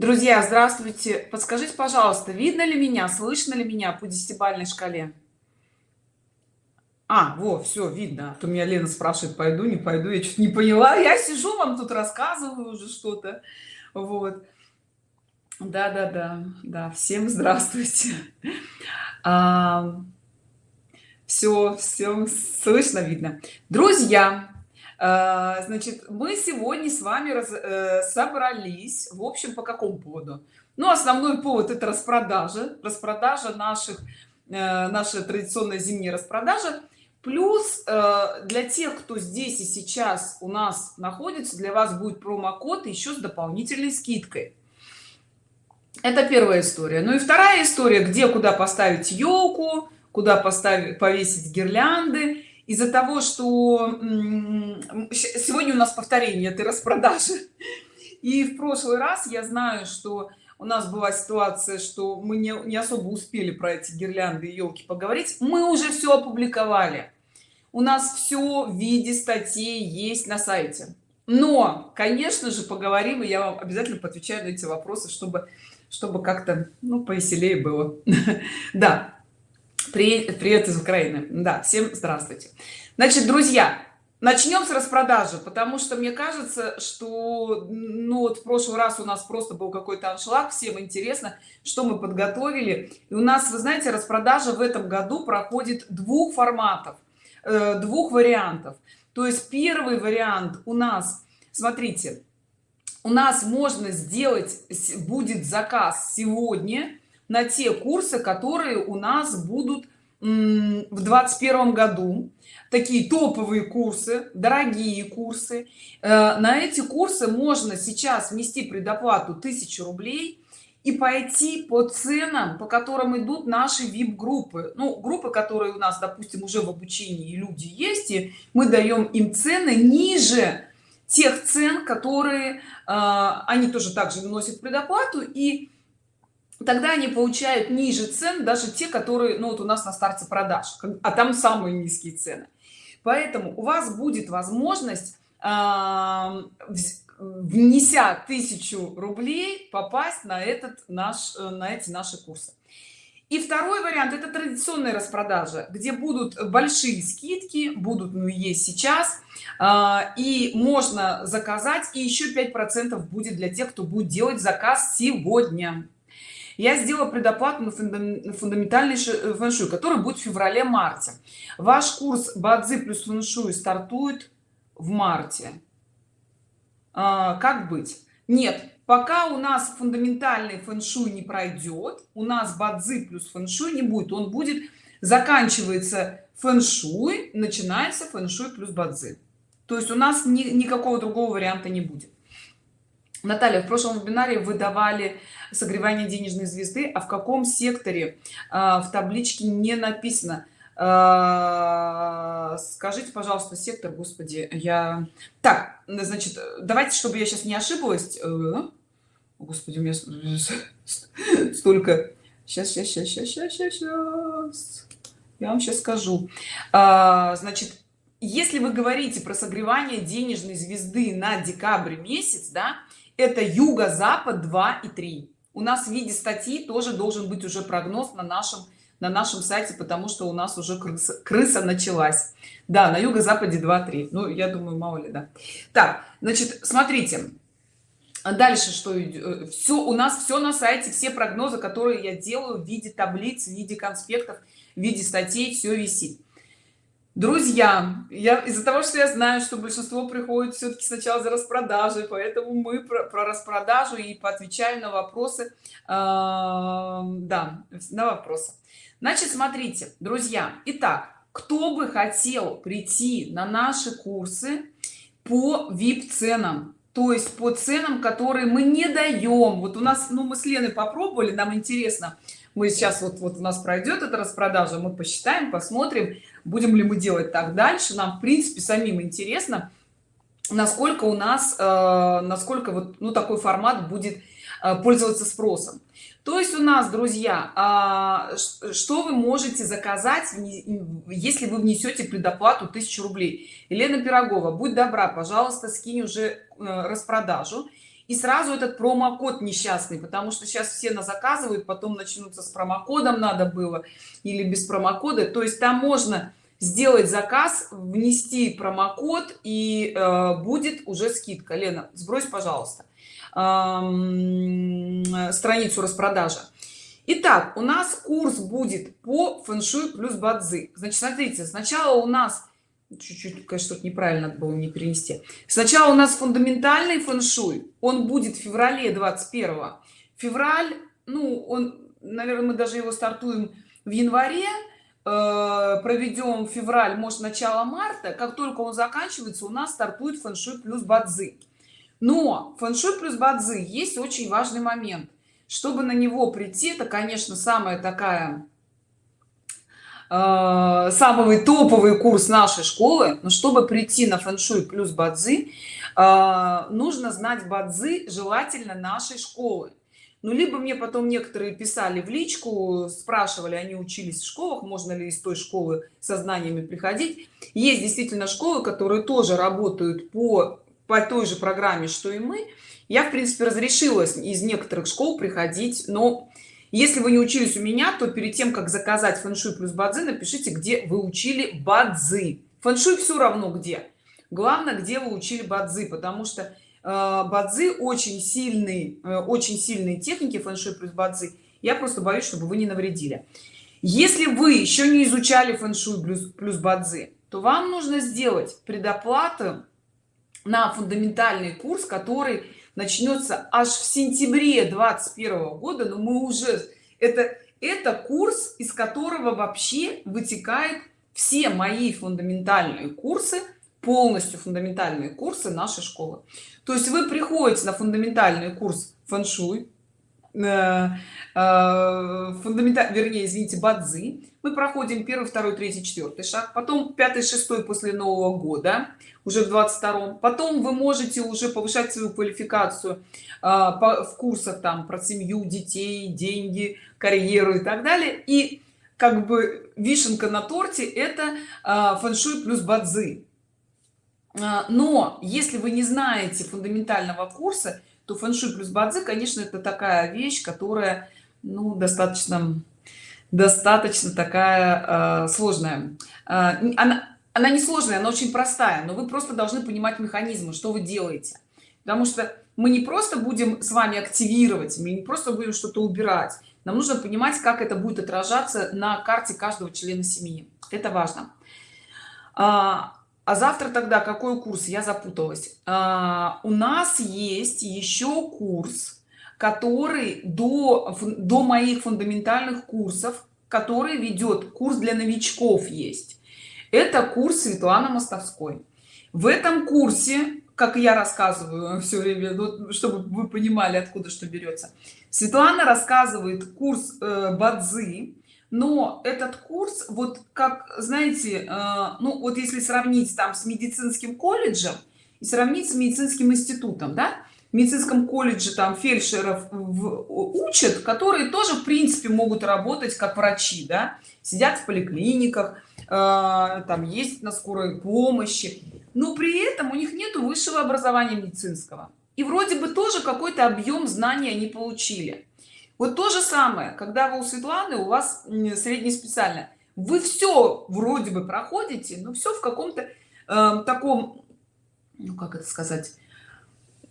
друзья здравствуйте. Подскажите пожалуйста видно ли меня слышно ли меня по десятибалльной шкале? А во все видно. А то меня лена спрашивает пойду не пойду. Я что-то не поняла. Я сижу вам тут рассказываю уже что-то. Вот. Да да да да. Всем здравствуйте. А, все все слышно видно. Друзья значит мы сегодня с вами раз, э, собрались в общем по какому поводу? Ну основной повод это распродажа распродажа наших э, наша традиционная зимняя распродажа. Плюс э, для тех кто здесь и сейчас у нас находится для вас будет промокод еще с дополнительной скидкой. Это первая история. Ну и вторая история где куда поставить елку куда поставить повесить гирлянды из-за того что сегодня у нас повторение этой распродажи. И в прошлый раз я знаю что у нас была ситуация что мы не, не особо успели про эти гирлянды и елки поговорить. Мы уже все опубликовали. У нас все в виде статей есть на сайте. Но конечно же поговорим и я вам обязательно поотвечаю на эти вопросы чтобы чтобы как-то ну повеселее было. Да привет, привет из украины. Да всем здравствуйте. Значит друзья начнем с распродажи потому что мне кажется что ну вот в прошлый раз у нас просто был какой-то аншлаг всем интересно что мы подготовили. И у нас вы знаете распродажа в этом году проходит двух форматов э, двух вариантов. То есть первый вариант у нас смотрите у нас можно сделать будет заказ сегодня на те курсы которые у нас будут в двадцать году. Такие топовые курсы дорогие курсы. Э, на эти курсы можно сейчас внести предоплату 1000 рублей и пойти по ценам по которым идут наши vip группы ну группы которые у нас допустим уже в обучении люди есть и мы даем им цены ниже тех цен которые э, они тоже также вносят предоплату. И тогда они получают ниже цен даже те которые ну вот у нас на старте продаж а там самые низкие цены. Поэтому у вас будет возможность внеся тысячу рублей попасть на этот наш э, на эти наши курсы. И второй вариант это традиционная распродажа где будут большие скидки будут ну есть сейчас а, и можно заказать и еще 5 процентов будет для тех кто будет делать заказ сегодня я сделала предоплату на фундаментальный э, фэншуй который будет в феврале марте. Ваш курс бадзи плюс фэншуй стартует в марте. А, как быть? Нет пока у нас фундаментальный фэншуй не пройдет у нас бадзи плюс фэншуй не будет. Он будет заканчивается фэншуй начинается фэншуй плюс бадзи то есть у нас ни, никакого другого варианта не будет Наталья, в прошлом вебинаре вы давали согревание денежной звезды, а в каком секторе а, в табличке не написано? А, скажите, пожалуйста, сектор, господи, я... Так, значит, давайте, чтобы я сейчас не ошиблась. Э, господи, у меня столько... Сейчас, сейчас, сейчас, сейчас, сейчас, сейчас. Я вам сейчас скажу. А, значит, если вы говорите про согревание денежной звезды на декабрь месяц, да, это юго-запад 2 и 3 у нас в виде статьи тоже должен быть уже прогноз на нашем на нашем сайте потому что у нас уже крыса, крыса началась. Да на юго-западе 2-3 ну я думаю мало ли да. Так значит смотрите. Дальше что э, все у нас все на сайте все прогнозы которые я делаю в виде таблиц в виде конспектов в виде статей все висит друзья я из-за того что я знаю что большинство приходит все-таки сначала за распродажей поэтому мы про, про распродажу и поотвечаю на вопросы э, да на вопросы. Значит смотрите друзья итак кто бы хотел прийти на наши курсы по vip ценам то есть по ценам которые мы не даем вот у нас ну мы с леной попробовали нам интересно. Мы сейчас вот вот у нас пройдет эта распродажа мы посчитаем посмотрим будем ли мы делать так дальше нам в принципе самим интересно насколько у нас э, насколько вот ну такой формат будет э, пользоваться спросом. То есть у нас друзья э, что вы можете заказать если вы внесете предоплату 1000 рублей? Елена пирогова будь добра пожалуйста скинь уже э, распродажу и сразу этот промокод несчастный потому что сейчас все на заказывают потом начнутся с промокодом надо было или без промокода. То есть там можно сделать заказ внести промокод и э, будет уже скидка. Лена сбрось пожалуйста э, страницу распродажа Итак, у нас курс будет по фэншуй плюс бадзи. Значит смотрите сначала у нас чуть-чуть конечно что-то неправильно надо было не перенести. Сначала у нас фундаментальный фэн-шуй. Он будет в феврале 21 февраль ну он наверное мы даже его стартуем в январе э, проведем февраль может начало марта. Как только он заканчивается у нас стартует фэн-шуй плюс бадзи. Но фэн-шуй плюс бадзи есть очень важный момент. Чтобы на него прийти это конечно самая такая самый топовый курс нашей школы но чтобы прийти на фэншуй плюс бадзи э, нужно знать бадзи желательно нашей школы. Ну либо мне потом некоторые писали в личку спрашивали они учились в школах можно ли из той школы со знаниями приходить. Есть действительно школы которые тоже работают по по той же программе что и мы. Я в принципе разрешила из некоторых школ приходить но если вы не учились у меня то перед тем как заказать фэншуй плюс бадзи напишите где вы учили бадзи. Фэншуй все равно где. Главное где вы учили бадзи потому что э, бадзи очень сильный э, очень сильные техники фэншуй плюс бадзи. Я просто боюсь чтобы вы не навредили. Если вы еще не изучали фэншуй плюс плюс бадзи то вам нужно сделать предоплату на фундаментальный курс который начнется аж в сентябре 21 года но мы уже это это курс из которого вообще вытекает все мои фундаментальные курсы полностью фундаментальные курсы нашей школы. То есть вы приходите на фундаментальный курс фэн-шуй э, э, фундаменталь вернее извините бадзи. Мы проходим первый второй третий четвертый шаг потом пятый шестой после нового года уже в 22 потом вы можете уже повышать свою квалификацию а, по, в курсах там про семью детей деньги карьеру и так далее. И как бы вишенка на торте это а, фэншуй плюс бадзи. А, но если вы не знаете фундаментального курса то фэншуй плюс бадзи конечно это такая вещь которая ну достаточно достаточно такая э, сложная. Э, она она не сложная она очень простая но вы просто должны понимать механизмы что вы делаете. Потому что мы не просто будем с вами активировать мы не просто будем что-то убирать. Нам нужно понимать как это будет отражаться на карте каждого члена семьи. Это важно а, завтра тогда какой курс? Я запуталась. А, у нас есть еще курс который до до моих фундаментальных курсов который ведет курс для новичков есть. Это курс светланы мостовской. В этом курсе как я рассказываю все время ну, чтобы вы понимали откуда что берется светлана рассказывает курс э, бадзи но этот курс вот как знаете э, ну вот если сравнить там с медицинским колледжем и сравнить с медицинским институтом да в медицинском колледже там фельдшеров учат которые тоже в принципе могут работать как врачи да сидят в поликлиниках э, там есть на скорой помощи но при этом у них нету высшего образования медицинского. И вроде бы тоже какой-то объем знаний они получили вот то же самое когда вы у светланы у вас среднеспециально вы все вроде бы проходите но все в каком-то э, таком ну как это сказать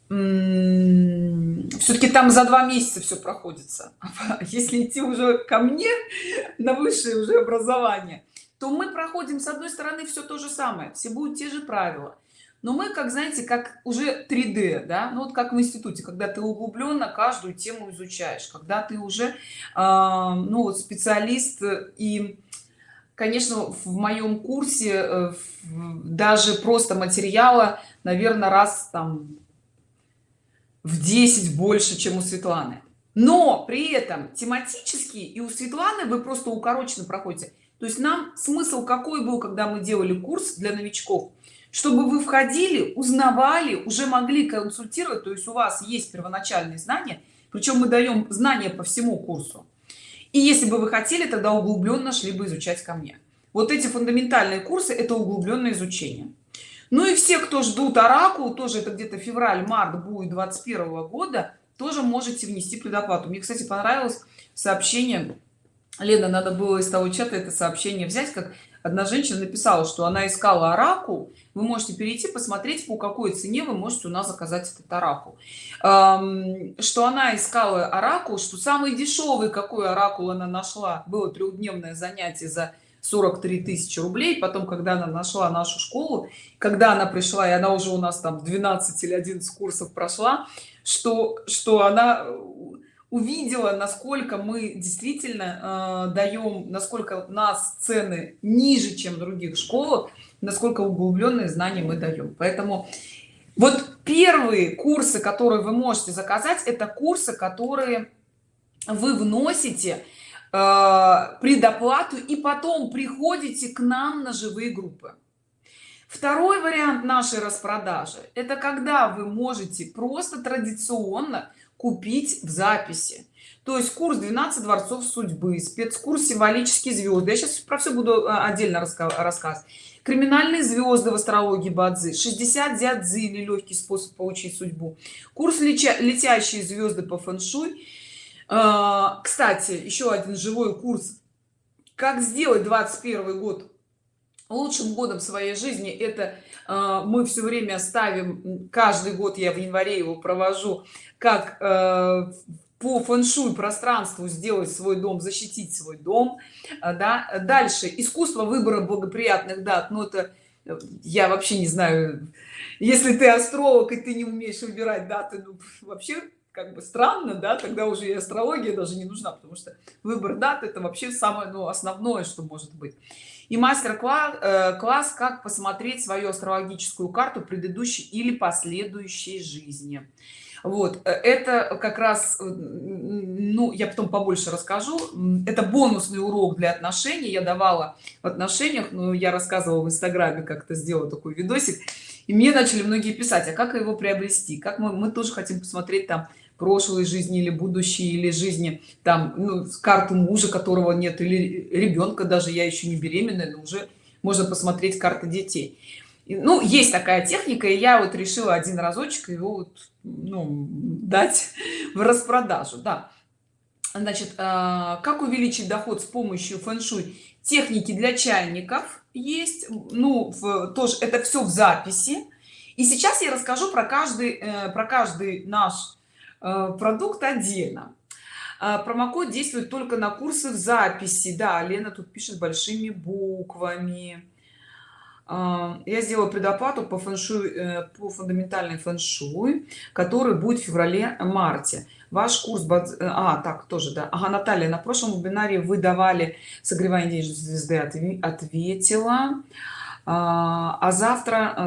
все-таки там за два месяца все проходится. Если идти уже ко мне на высшее уже образование то мы проходим с одной стороны все то же самое. Все будут те же правила но мы как знаете как уже 3d да ну вот как в институте когда ты углубленно каждую тему изучаешь когда ты уже э, ну вот специалист и конечно в моем курсе э, даже просто материала наверное раз там в 10 больше чем у светланы. Но при этом тематически и у светланы вы просто укороченно проходите. То есть нам смысл какой был когда мы делали курс для новичков чтобы вы входили узнавали уже могли консультировать то есть у вас есть первоначальные знания причем мы даем знания по всему курсу. И если бы вы хотели тогда углубленно шли бы изучать ко мне. Вот эти фундаментальные курсы это углубленное изучение. Ну и все кто ждут оракул тоже это где-то февраль-март будет 21 года тоже можете внести предоплату. Мне кстати понравилось сообщение. Лена надо было из того чата это сообщение взять как одна женщина написала что она искала оракул. Вы можете перейти посмотреть по какой цене вы можете у нас заказать этот оракул. Что она искала оракул что самый дешевый какой оракул она нашла. Было трехдневное занятие за 43 тысячи рублей. Потом когда она нашла нашу школу когда она пришла и она уже у нас там 12 или 11 курсов прошла что что она увидела насколько мы действительно э, даем насколько нас цены ниже чем других школах насколько углубленные знания мы даем поэтому вот первые курсы которые вы можете заказать это курсы которые вы вносите э, предоплату и потом приходите к нам на живые группы. Второй вариант нашей распродажи это когда вы можете просто традиционно купить в записи. То есть курс 12 дворцов судьбы спецкурс символические звезды я сейчас про все буду а, отдельно рассказ криминальные звезды в астрологии бадзи. 60 дядзы или легкий способ получить судьбу курс летящие звезды по фэншуй. А, кстати еще один живой курс. Как сделать 21 год лучшим годом своей жизни? Это э, мы все время ставим каждый год я в январе его провожу как э, по фэншуй пространству сделать свой дом защитить свой дом э, да. Дальше. Искусство выбора благоприятных дат. Но ну, это я вообще не знаю. Если ты астролог и ты не умеешь выбирать даты ну, вообще как бы странно да. Тогда уже и астрология даже не нужна потому что выбор дат это вообще самое ну, основное что может быть. И мастер-класс э, как посмотреть свою астрологическую карту предыдущей или последующей жизни вот э, это как раз э, ну я потом побольше расскажу. Это бонусный урок для отношений. Я давала в отношениях но я рассказывала в инстаграме как-то сделала такой видосик. И мне начали многие писать а как его приобрести? Как мы, мы тоже хотим посмотреть там прошлой жизни или будущей или жизни там ну, карту мужа которого нет или ребенка даже я еще не беременная но уже можно посмотреть карты детей ну есть такая техника и я вот решила один разочек его вот, ну, дать в распродажу да. Значит а, как увеличить доход с помощью фэн-шуй? Техники для чайников есть ну в, тоже это все в записи. И сейчас я расскажу про каждый э, про каждый наш Э, продукт отдельно. А, промокод действует только на курсы в записи. Да лена тут пишет большими буквами я сделала предоплату по фэншуй э, по фундаментальной фэншуй который будет в феврале марте. Ваш курс э, а так тоже да. Ага наталья на прошлом вебинаре вы давали согревание денежной звезды ответила. А, а завтра э,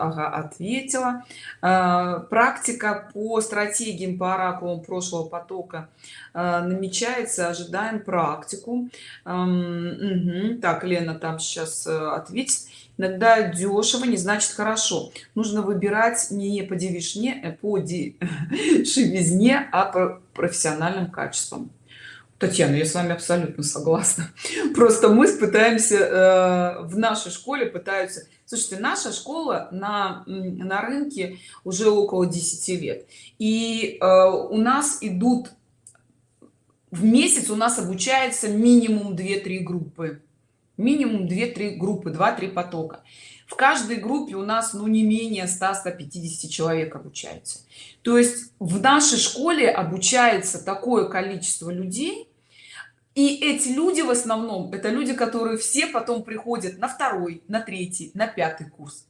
ага, ответила. А, практика по стратегиям по оракулам прошлого потока а, намечается ожидаем практику. Угу. так лена там сейчас э, ответит иногда дешево не значит хорошо нужно выбирать не по девишне э, по дешевизне а по профессиональным качествам Татьяна, я с вами абсолютно согласна. Просто мы пытаемся э, в нашей школе пытаются. Слушайте, наша школа на на рынке уже около 10 лет, и э, у нас идут в месяц у нас обучается минимум 2-3 группы, минимум 2-3 группы, 2-3 потока. В каждой группе у нас ну не менее 100-150 человек обучается. То есть в нашей школе обучается такое количество людей, и эти люди в основном это люди которые все потом приходят на второй на третий на пятый курс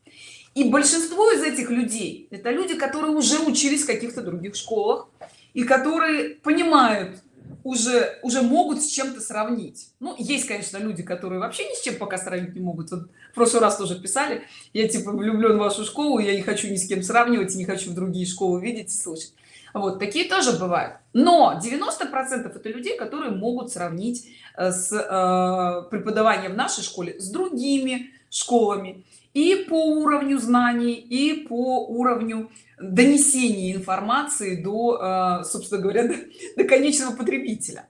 и большинство из этих людей это люди которые уже учились в каких-то других школах и которые понимают уже уже могут с чем-то сравнить. Ну есть конечно люди которые вообще ни с чем пока сравнить не могут. Вот в прошлый раз тоже писали я типа влюблен в вашу школу я не хочу ни с кем сравнивать и не хочу в другие школы видеть и слышать. Вот такие тоже бывают. Но 90 процентов это людей которые могут сравнить э, с э, преподаванием в нашей школе с другими школами и по уровню знаний и по уровню донесения информации до э, собственно говоря до, до конечного потребителя.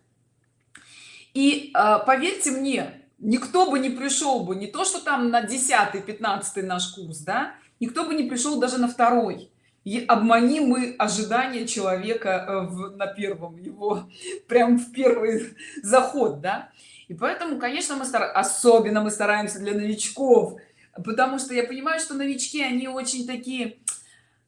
И поверьте мне никто бы не пришел бы не то что там на 10 15 наш курс да никто бы не пришел даже на второй. И обмани мы ожидания человека э, в, на первом его прям в первый заход да. И поэтому конечно мы стар... особенно мы стараемся для новичков потому что я понимаю что новички они очень такие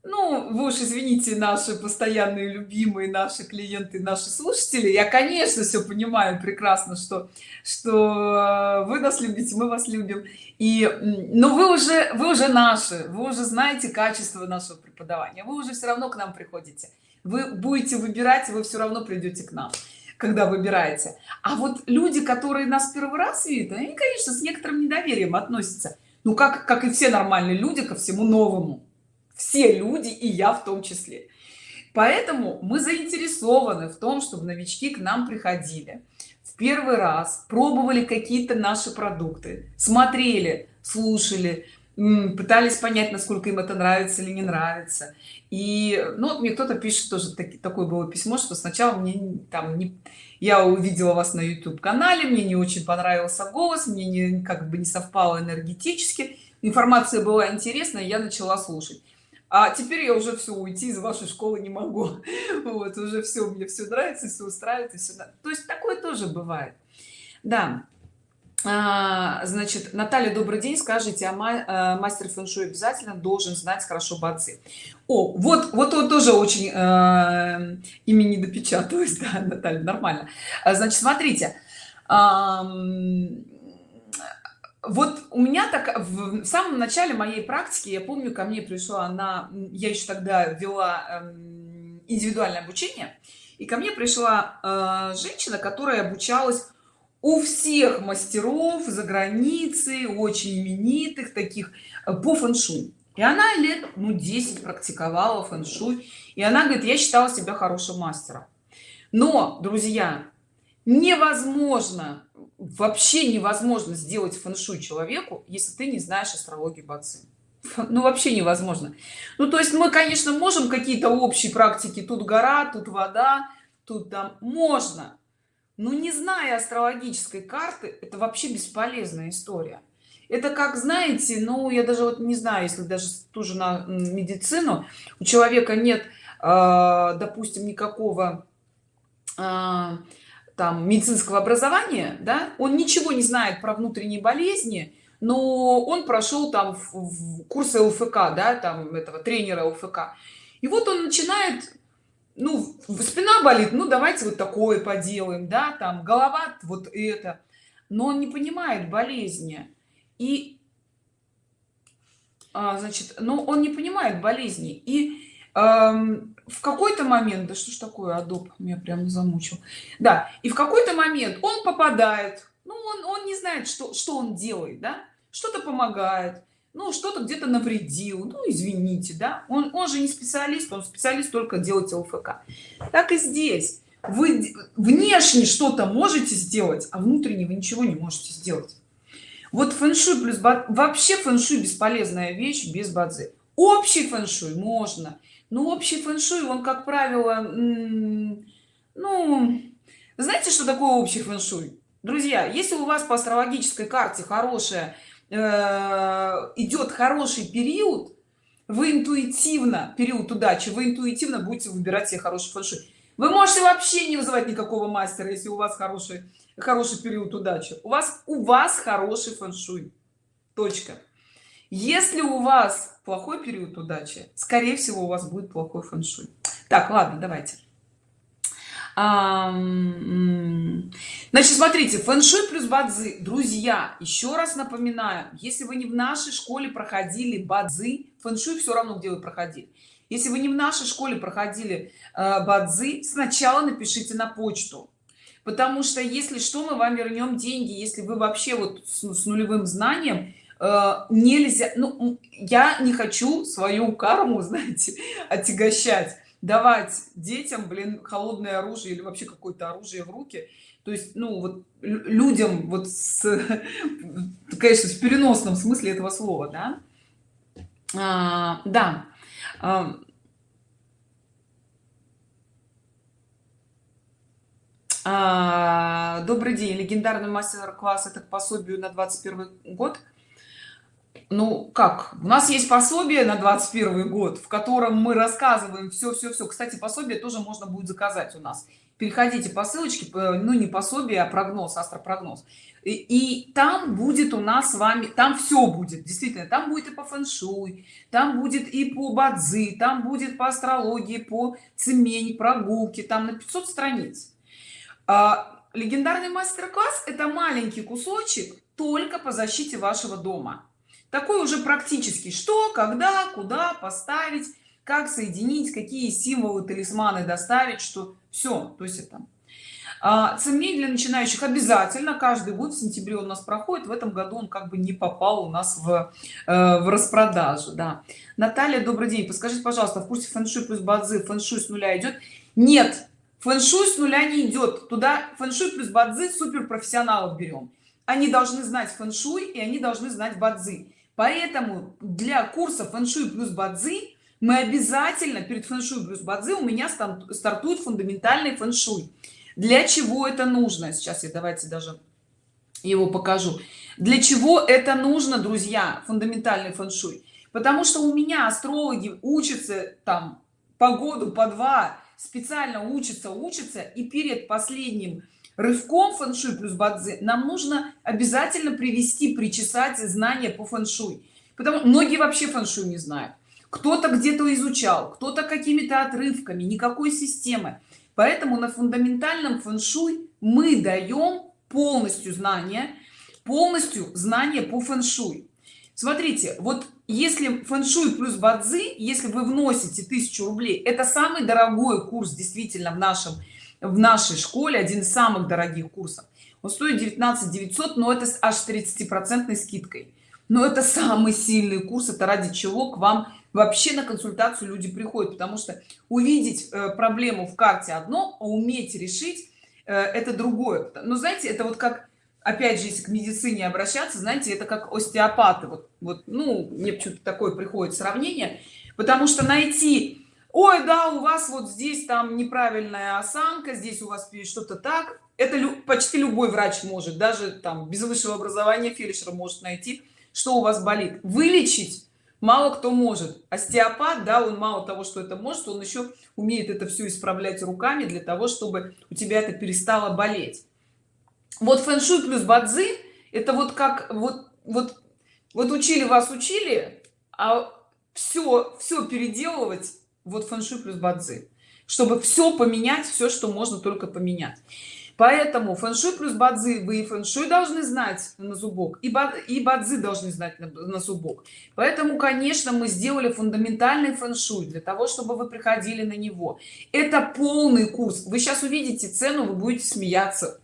ну вы уж извините наши постоянные любимые наши клиенты наши слушатели. Я конечно все понимаю прекрасно что что вы нас любите мы вас любим. И но вы уже вы уже наши вы уже знаете качество нашего преподавания вы уже все равно к нам приходите. Вы будете выбирать вы все равно придете к нам когда выбираете. А вот люди которые нас первый раз видят они конечно с некоторым недоверием относятся ну как как и все нормальные люди ко всему новому. Все люди и я в том числе. Поэтому мы заинтересованы в том чтобы новички к нам приходили. В первый раз пробовали какие-то наши продукты смотрели слушали пытались понять насколько им это нравится или не нравится. И ну мне кто-то пишет тоже таки, такое было письмо что сначала мне там не я увидела вас на youtube канале мне не очень понравился голос мне не как бы не совпало энергетически информация была интересная я начала слушать. А теперь я уже все уйти из вашей школы не могу. Вот уже все мне все нравится все устраивает и все то есть такое тоже бывает. Да значит наталья добрый день. Скажите а мастер фэн-шуй обязательно должен знать хорошо бацы о вот вот он тоже очень э, ими не допечаталось да, наталья нормально. А, значит смотрите вот у меня так в самом начале моей практики я помню ко мне пришла она я еще тогда вела эм, индивидуальное обучение и ко мне пришла э, женщина которая обучалась у всех мастеров за границей очень именитых таких э, по фэншуй и она лет ну 10 практиковала фэншуй и она говорит я считала себя хорошим мастером но друзья невозможно вообще невозможно сделать фэншуй человеку если ты не знаешь астрологию бацы ну вообще невозможно. Ну то есть мы конечно можем какие-то общие практики тут гора тут вода тут там можно но не зная астрологической карты это вообще бесполезная история. Это как знаете ну я даже вот не знаю если даже тоже на медицину у человека нет э, допустим никакого э, там медицинского образования да он ничего не знает про внутренние болезни но он прошел там в курсы лфк да там этого тренера лфк и вот он начинает ну спина болит ну давайте вот такое поделаем да там голова вот это. Но он не понимает болезни. И а, значит но он не понимает болезни. И эм, в какой-то момент да что ж такое адоб меня прям замучил. Да и в какой-то момент он попадает ну он, он не знает что что он делает да. Что-то помогает ну что-то где-то навредил. Ну извините да. Он, он же не специалист он специалист только делать лфк. Так и здесь. Вы внешне что-то можете сделать а внутренне вы ничего не можете сделать. Вот фэншуй плюс вообще фэншуй бесполезная вещь без бадзи. Общий фэншуй можно ну общий фэн-шуй он как правило ну знаете что такое общий фэн-шуй? Друзья если у вас по астрологической карте хорошая э, идет хороший период вы интуитивно период удачи вы интуитивно будете выбирать себе хороший фэн-шуй. Вы можете вообще не вызывать никакого мастера если у вас хороший хороший период удачи. У вас у вас хороший фэн-шуй. Точка. Если у вас плохой период удачи скорее всего у вас будет плохой фэн-шуй. Так ладно давайте значит смотрите фэн-шуй плюс бадзи. Друзья еще раз напоминаю если вы не в нашей школе проходили бадзи фэн-шуй все равно где вы проходили. Если вы не в нашей школе проходили э, бадзи сначала напишите на почту. Потому что если что мы вам вернем деньги. Если вы вообще вот с, с нулевым знанием Э, нельзя ну я не хочу свою карму знаете отягощать давать детям блин холодное оружие или вообще какое-то оружие в руки. То есть ну вот людям вот с конечно в переносном смысле этого слова да? А, да. А, а, добрый день. Легендарный мастер-класс это к пособию на 21 год ну как? У нас есть пособие на 21 год в котором мы рассказываем все все все кстати пособие тоже можно будет заказать у нас. Переходите по ссылочке ну не пособие а прогноз астропрогноз. И, и там будет у нас с вами там все будет действительно. Там будет и по фэн-шуй там будет и по бадзи там будет по астрологии по цемень прогулки там на 500 страниц. А, легендарный мастер-класс это маленький кусочек только по защите вашего дома такой уже практически что когда куда поставить как соединить какие символы талисманы доставить что все то есть это а, цемень для начинающих обязательно. Каждый год в сентябре у нас проходит. В этом году он как бы не попал у нас в, э, в распродажу да. Наталья добрый день. Подскажите пожалуйста в курсе фэн-шуй плюс бадзи фэн-шуй с нуля идет нет фэн-шуй с нуля не идет туда фэн-шуй плюс бадзи супер профессионалов берем они должны знать фэн-шуй и они должны знать бадзи поэтому для курса фэн-шуй плюс бадзи мы обязательно перед фэн-шуй плюс бадзи у меня стартует фундаментальный фэн-шуй. Для чего это нужно? Сейчас я давайте даже его покажу. Для чего это нужно друзья фундаментальный фэн-шуй? Потому что у меня астрологи учатся там по году по два специально учатся учатся и перед последним рывком фэн-шуй плюс бадзи. Нам нужно обязательно привести причесать знания по фэн-шуй. Потому многие вообще фэн-шуй не знают. Кто-то где-то изучал кто-то какими-то отрывками никакой системы поэтому на фундаментальном фэн-шуй мы даем полностью знания полностью знания по фэн-шуй. Смотрите вот если фэн-шуй плюс бадзи если вы вносите тысячу рублей это самый дорогой курс действительно в нашем в нашей школе один из самых дорогих курсов. Он стоит 19 900 но это аж 30 процентной скидкой. Но это самый сильный курс это ради чего к вам вообще на консультацию люди приходят. Потому что увидеть э, проблему в карте одно а уметь решить э, это другое. Но знаете это вот как опять же если к медицине обращаться знаете это как остеопаты. Вот вот ну мне почему-то такое приходит сравнение. Потому что найти ой да у вас вот здесь там неправильная осанка здесь у вас что-то так это лю почти любой врач может даже там без высшего образования фельдшера может найти что у вас болит. Вылечить мало кто может. Остеопат да он мало того что это может он еще умеет это все исправлять руками для того чтобы у тебя это перестало болеть. Вот фэн-шуй плюс бадзи это вот как вот вот вот учили вас учили а все все переделывать вот фэн-шуй плюс бадзи. Чтобы все поменять все что можно только поменять. Поэтому фэн-шуй плюс бадзи вы и фэн-шуй должны знать на зубок и, бад, бадзи должны знать на, на зубок. Поэтому конечно мы сделали фундаментальный фэн-шуй для того чтобы вы приходили на него. Это полный курс. Вы сейчас увидите цену вы будете смеяться.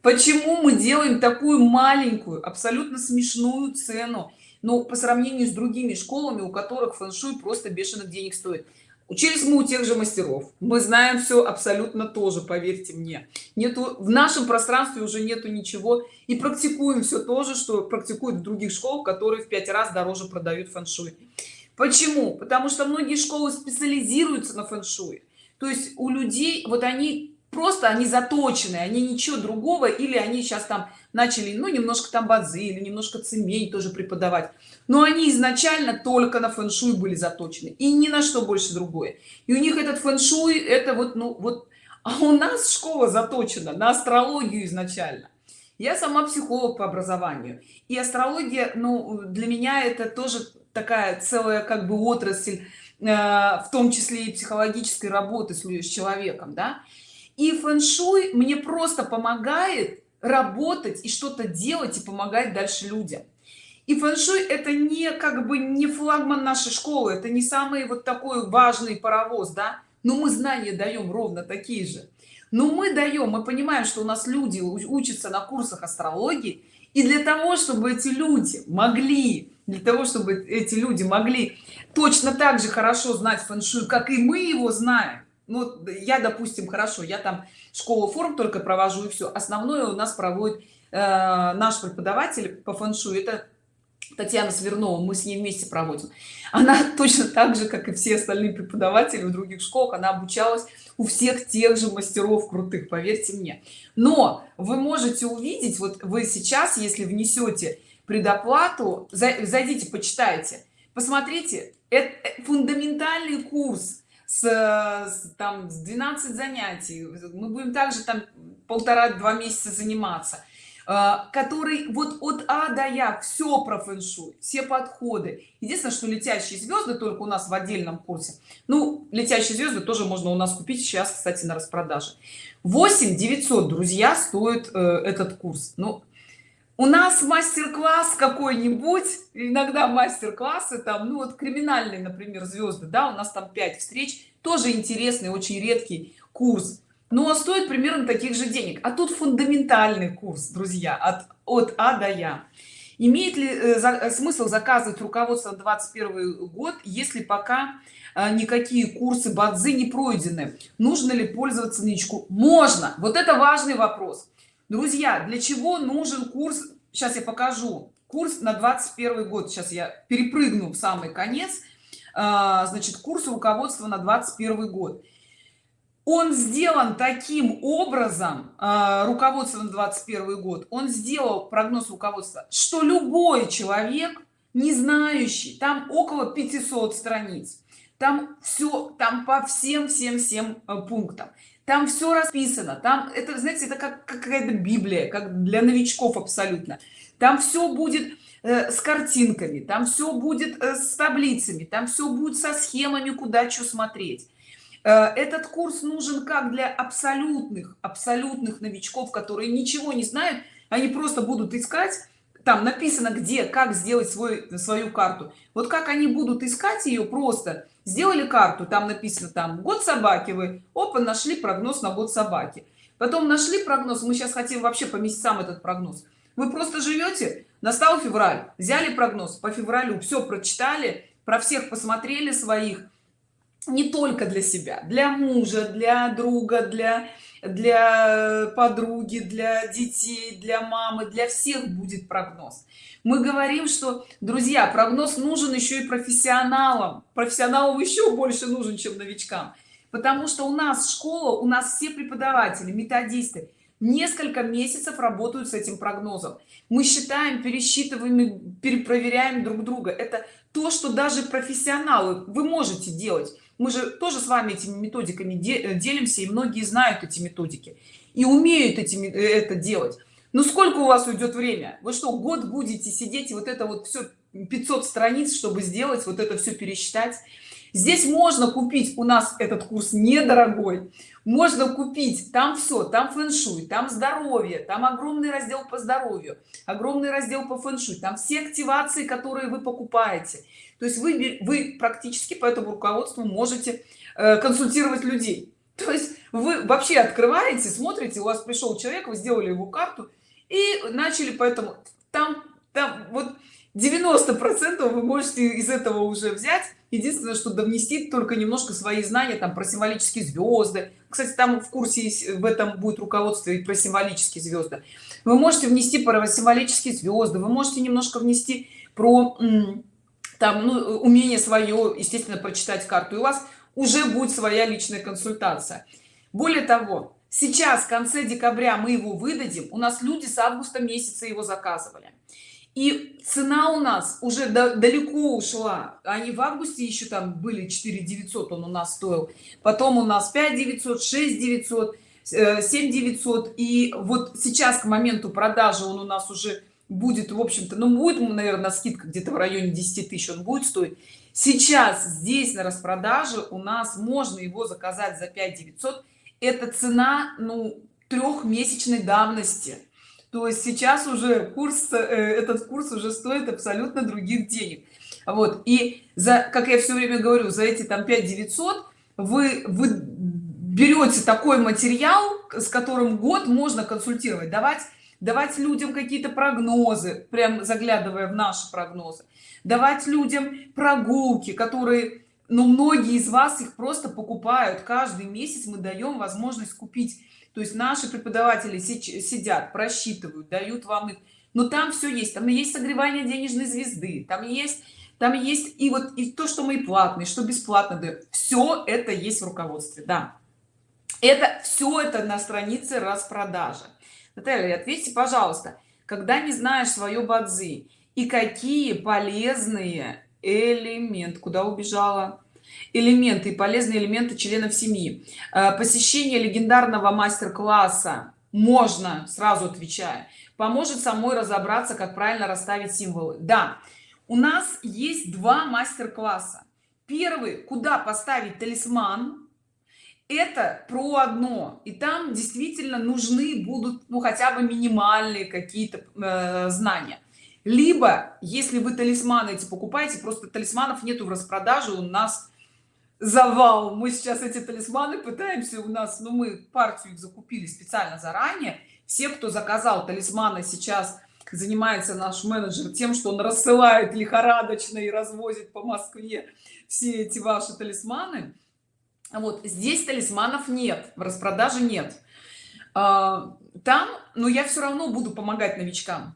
Почему мы делаем такую маленькую абсолютно смешную цену но по сравнению с другими школами у которых фэн-шуй просто бешеных денег стоит. Учились мы у тех же мастеров. Мы знаем все абсолютно тоже поверьте мне. Нету в нашем пространстве уже нету ничего. И практикуем все то же что практикуют в других школах которые в пять раз дороже продают фэн-шуй. Почему? Потому что многие школы специализируются на фэн-шуй. То есть у людей вот они просто они заточены они ничего другого или они сейчас там начали ну немножко там базы или немножко цемень тоже преподавать. Но они изначально только на фэн-шуй были заточены и ни на что больше другое. И у них этот фэн-шуй это вот ну вот а у нас школа заточена на астрологию изначально. Я сама психолог по образованию и астрология ну для меня это тоже такая целая как бы отрасль э, в том числе и психологической работы с, человеком да и фэн-шуй мне просто помогает работать и что-то делать и помогать дальше людям. И фэн-шуй это не как бы не флагман нашей школы это не самый вот такой важный паровоз да? Но мы знания даем ровно такие же. Но мы даем мы понимаем что у нас люди учатся на курсах астрологии и для того чтобы эти люди могли для того чтобы эти люди могли точно так же хорошо знать фэн-шуй как и мы его знаем ну я допустим хорошо я там школу форм только провожу и все основное у нас проводит э, наш преподаватель по фэн-шуй это татьяна свернова. Мы с ней вместе проводим. Она точно так же как и все остальные преподаватели в других школах она обучалась у всех тех же мастеров крутых поверьте мне. Но вы можете увидеть вот вы сейчас если внесете предоплату зайдите почитайте. Посмотрите это фундаментальный курс с, с там с 12 занятий. Мы будем также там полтора-два месяца заниматься. А, который вот от а до я все про фэн-шуй все подходы. Единственное что летящие звезды только у нас в отдельном курсе. Ну летящие звезды тоже можно у нас купить сейчас кстати на распродаже. 8 900 друзья стоит э, этот курс. Ну у нас мастер-класс какой-нибудь иногда мастер-классы там ну вот криминальные например звезды да у нас там 5 встреч тоже интересный очень редкий курс. Но стоит примерно таких же денег. А тут фундаментальный курс друзья от от а до я. Имеет ли э, э, смысл заказывать руководство 21 год если пока э, никакие курсы бадзы не пройдены? Нужно ли пользоваться нычку можно. Вот это важный вопрос друзья для чего нужен курс? Сейчас я покажу. Курс на 21 год. Сейчас я перепрыгну в самый конец. А, значит курс руководства на 21 год. Он сделан таким образом э, руководство на 21 год. Он сделал прогноз руководства что любой человек не знающий там около 500 страниц. Там все там по всем всем всем э, пунктам там все расписано. Там это знаете это как какая-то библия как для новичков абсолютно. Там все будет э, с картинками там все будет э, с таблицами там все будет со схемами куда что смотреть. Э, этот курс нужен как для абсолютных абсолютных новичков которые ничего не знают они просто будут искать там написано где как сделать свой свою карту. Вот как они будут искать ее просто сделали карту там написано там год собаки вы опа нашли прогноз на год собаки. Потом нашли прогноз мы сейчас хотим вообще по месяцам этот прогноз. Вы просто живете настал февраль взяли прогноз по февралю все прочитали про всех посмотрели своих. Не только для себя для мужа для друга для для подруги для детей для мамы для всех будет прогноз. Мы говорим что друзья прогноз нужен еще и профессионалам. Профессионалам еще больше нужен чем новичкам. Потому что у нас школа у нас все преподаватели методисты несколько месяцев работают с этим прогнозом. Мы считаем пересчитываем перепроверяем друг друга. Это то что даже профессионалы вы можете делать мы же тоже с вами этими методиками э, делимся и многие знают эти методики и умеют этими э, это делать. Ну сколько у вас уйдет время? Вы что год будете сидеть и вот это вот все 500 страниц чтобы сделать вот это все пересчитать? Здесь можно купить у нас этот курс недорогой можно купить там все там фэн-шуй там здоровье там огромный раздел по здоровью огромный раздел по фэн-шуй там все активации которые вы покупаете то есть вы вы практически по этому руководству можете э, консультировать людей. То есть вы вообще открываете смотрите у вас пришел человек вы сделали его карту и начали поэтому там там вот 90 процентов вы можете из этого уже взять. Единственное что довнести только немножко свои знания там про символические звезды. Кстати там в курсе есть в этом будет руководство и про символические звезды. Вы можете внести про символические звезды вы можете немножко внести про там ну, умение свое естественно прочитать карту и у вас уже будет своя личная консультация. Более того сейчас в конце декабря мы его выдадим у нас люди с августа месяца его заказывали. И цена у нас уже далеко ушла. Они в августе еще там были 4 900 он у нас стоил. Потом у нас 5 900 6 900 7 900 и вот сейчас к моменту продажи он у нас уже будет в общем-то ну будет наверное скидка где-то в районе 10 тысяч он будет стоить. Сейчас здесь на распродаже у нас можно его заказать за 5 900 это цена ну трехмесячной давности. То есть сейчас уже курс э, этот курс уже стоит абсолютно других денег. Вот. И за как я все время говорю за эти там 5 900 вы вы берете такой материал с которым год можно консультировать. Давать давать людям какие-то прогнозы прям заглядывая в наши прогнозы. Давать людям прогулки которые но ну, многие из вас их просто покупают. Каждый месяц мы даем возможность купить. То есть наши преподаватели сидят просчитывают дают вам их. Но там все есть. Там есть согревание денежной звезды там есть там есть и вот и то что мы платные что бесплатно даем. Все это есть в руководстве да. Это все это на странице распродажи Наталья, ответьте, пожалуйста, когда не знаешь свое бадзи и какие полезные элементы куда убежала? Элементы и полезные элементы членов семьи. Э, посещение легендарного мастер-класса можно сразу отвечая поможет самой разобраться как правильно расставить символы. Да у нас есть два мастер-класса. Первый куда поставить талисман это про одно. И там действительно нужны будут ну хотя бы минимальные какие-то э, знания. Либо если вы талисманы эти покупаете просто талисманов нету в распродаже у нас завал. Мы сейчас эти талисманы пытаемся у нас ну мы партию их закупили специально заранее. Все кто заказал талисманы сейчас занимается наш менеджер тем что он рассылает лихорадочно и развозит по москве все эти ваши талисманы вот здесь талисманов нет в распродаже нет. А, там но я все равно буду помогать новичкам.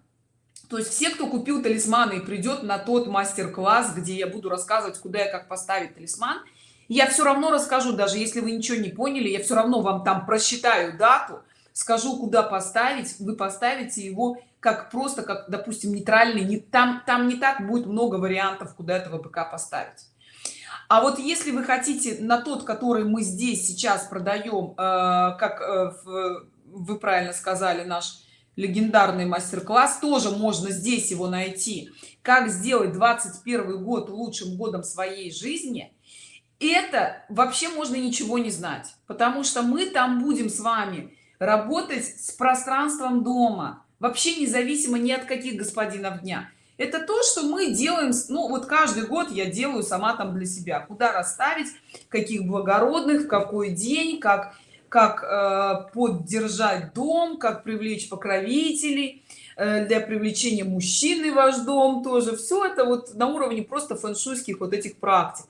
То есть все кто купил талисманы и придет на тот мастер-класс где я буду рассказывать куда я как поставить талисман я все равно расскажу даже если вы ничего не поняли я все равно вам там просчитаю дату скажу куда поставить вы поставите его как просто как допустим нейтральный не там там не так будет много вариантов куда этого ПК поставить а вот если вы хотите на тот который мы здесь сейчас продаем э, как э, вы правильно сказали наш легендарный мастер-класс тоже можно здесь его найти. Как сделать 21 год лучшим годом своей жизни это вообще можно ничего не знать потому что мы там будем с вами работать с пространством дома вообще независимо ни от каких господинов дня это то что мы делаем ну вот каждый год я делаю сама там для себя куда расставить каких благородных в какой день как как э, поддержать дом как привлечь покровителей э, для привлечения мужчины в ваш дом тоже. Все это вот на уровне просто фэншуйских вот этих практик.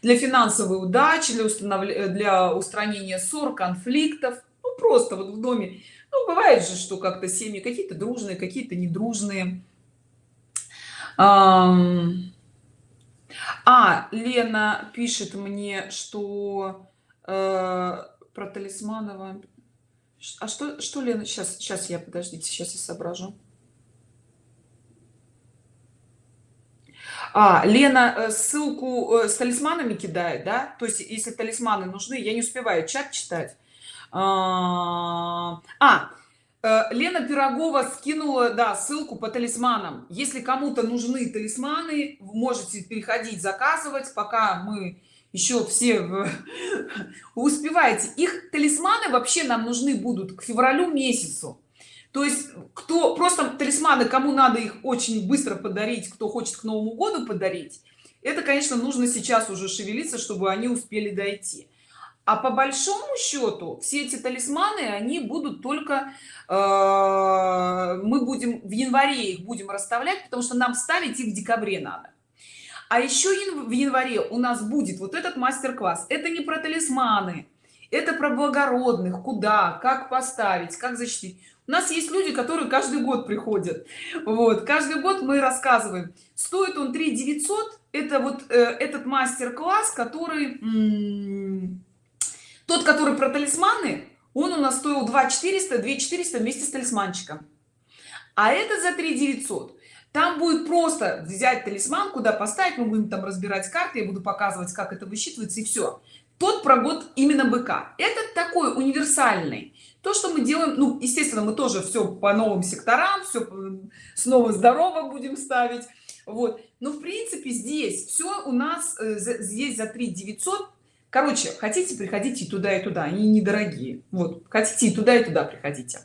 Для финансовой удачи для установления для устранения ссор конфликтов. Ну, просто вот в доме. Ну, бывает же что как-то семьи какие-то дружные какие-то недружные а лена пишет мне что э, про талисманова. А что что лена сейчас сейчас я подождите сейчас я соображу. А лена э, ссылку э, с талисманами кидает да? То есть если талисманы нужны я не успеваю чат читать. А, а лена пирогова скинула да ссылку по талисманам. Если кому-то нужны талисманы можете переходить заказывать. Пока мы еще все успеваете. Их талисманы вообще нам нужны будут к февралю месяцу. То есть кто просто талисманы кому надо их очень быстро подарить кто хочет к новому году подарить это конечно нужно сейчас уже шевелиться чтобы они успели дойти а по большому счету все эти талисманы они будут только э, мы будем в январе их будем расставлять потому что нам ставить их в декабре надо. А еще в январе у нас будет вот этот мастер-класс. Это не про талисманы это про благородных куда как поставить как защитить. У нас есть люди которые каждый год приходят. Вот каждый год мы рассказываем стоит он 3 900 это вот э, этот мастер-класс который тот который про талисманы он у нас стоил 2 400 2 400 вместе с талисманчиком. А это за 3 900 там будет просто взять талисман куда поставить мы будем там разбирать карты я буду показывать как это высчитывается и все тот про год именно быка. Это такой универсальный. То что мы делаем ну естественно мы тоже все по новым секторам все снова здорово будем ставить. Вот. Но в принципе здесь все у нас э, здесь за 3 900 короче хотите приходите туда и туда. Они недорогие. Вот. Хотите и туда и туда приходите.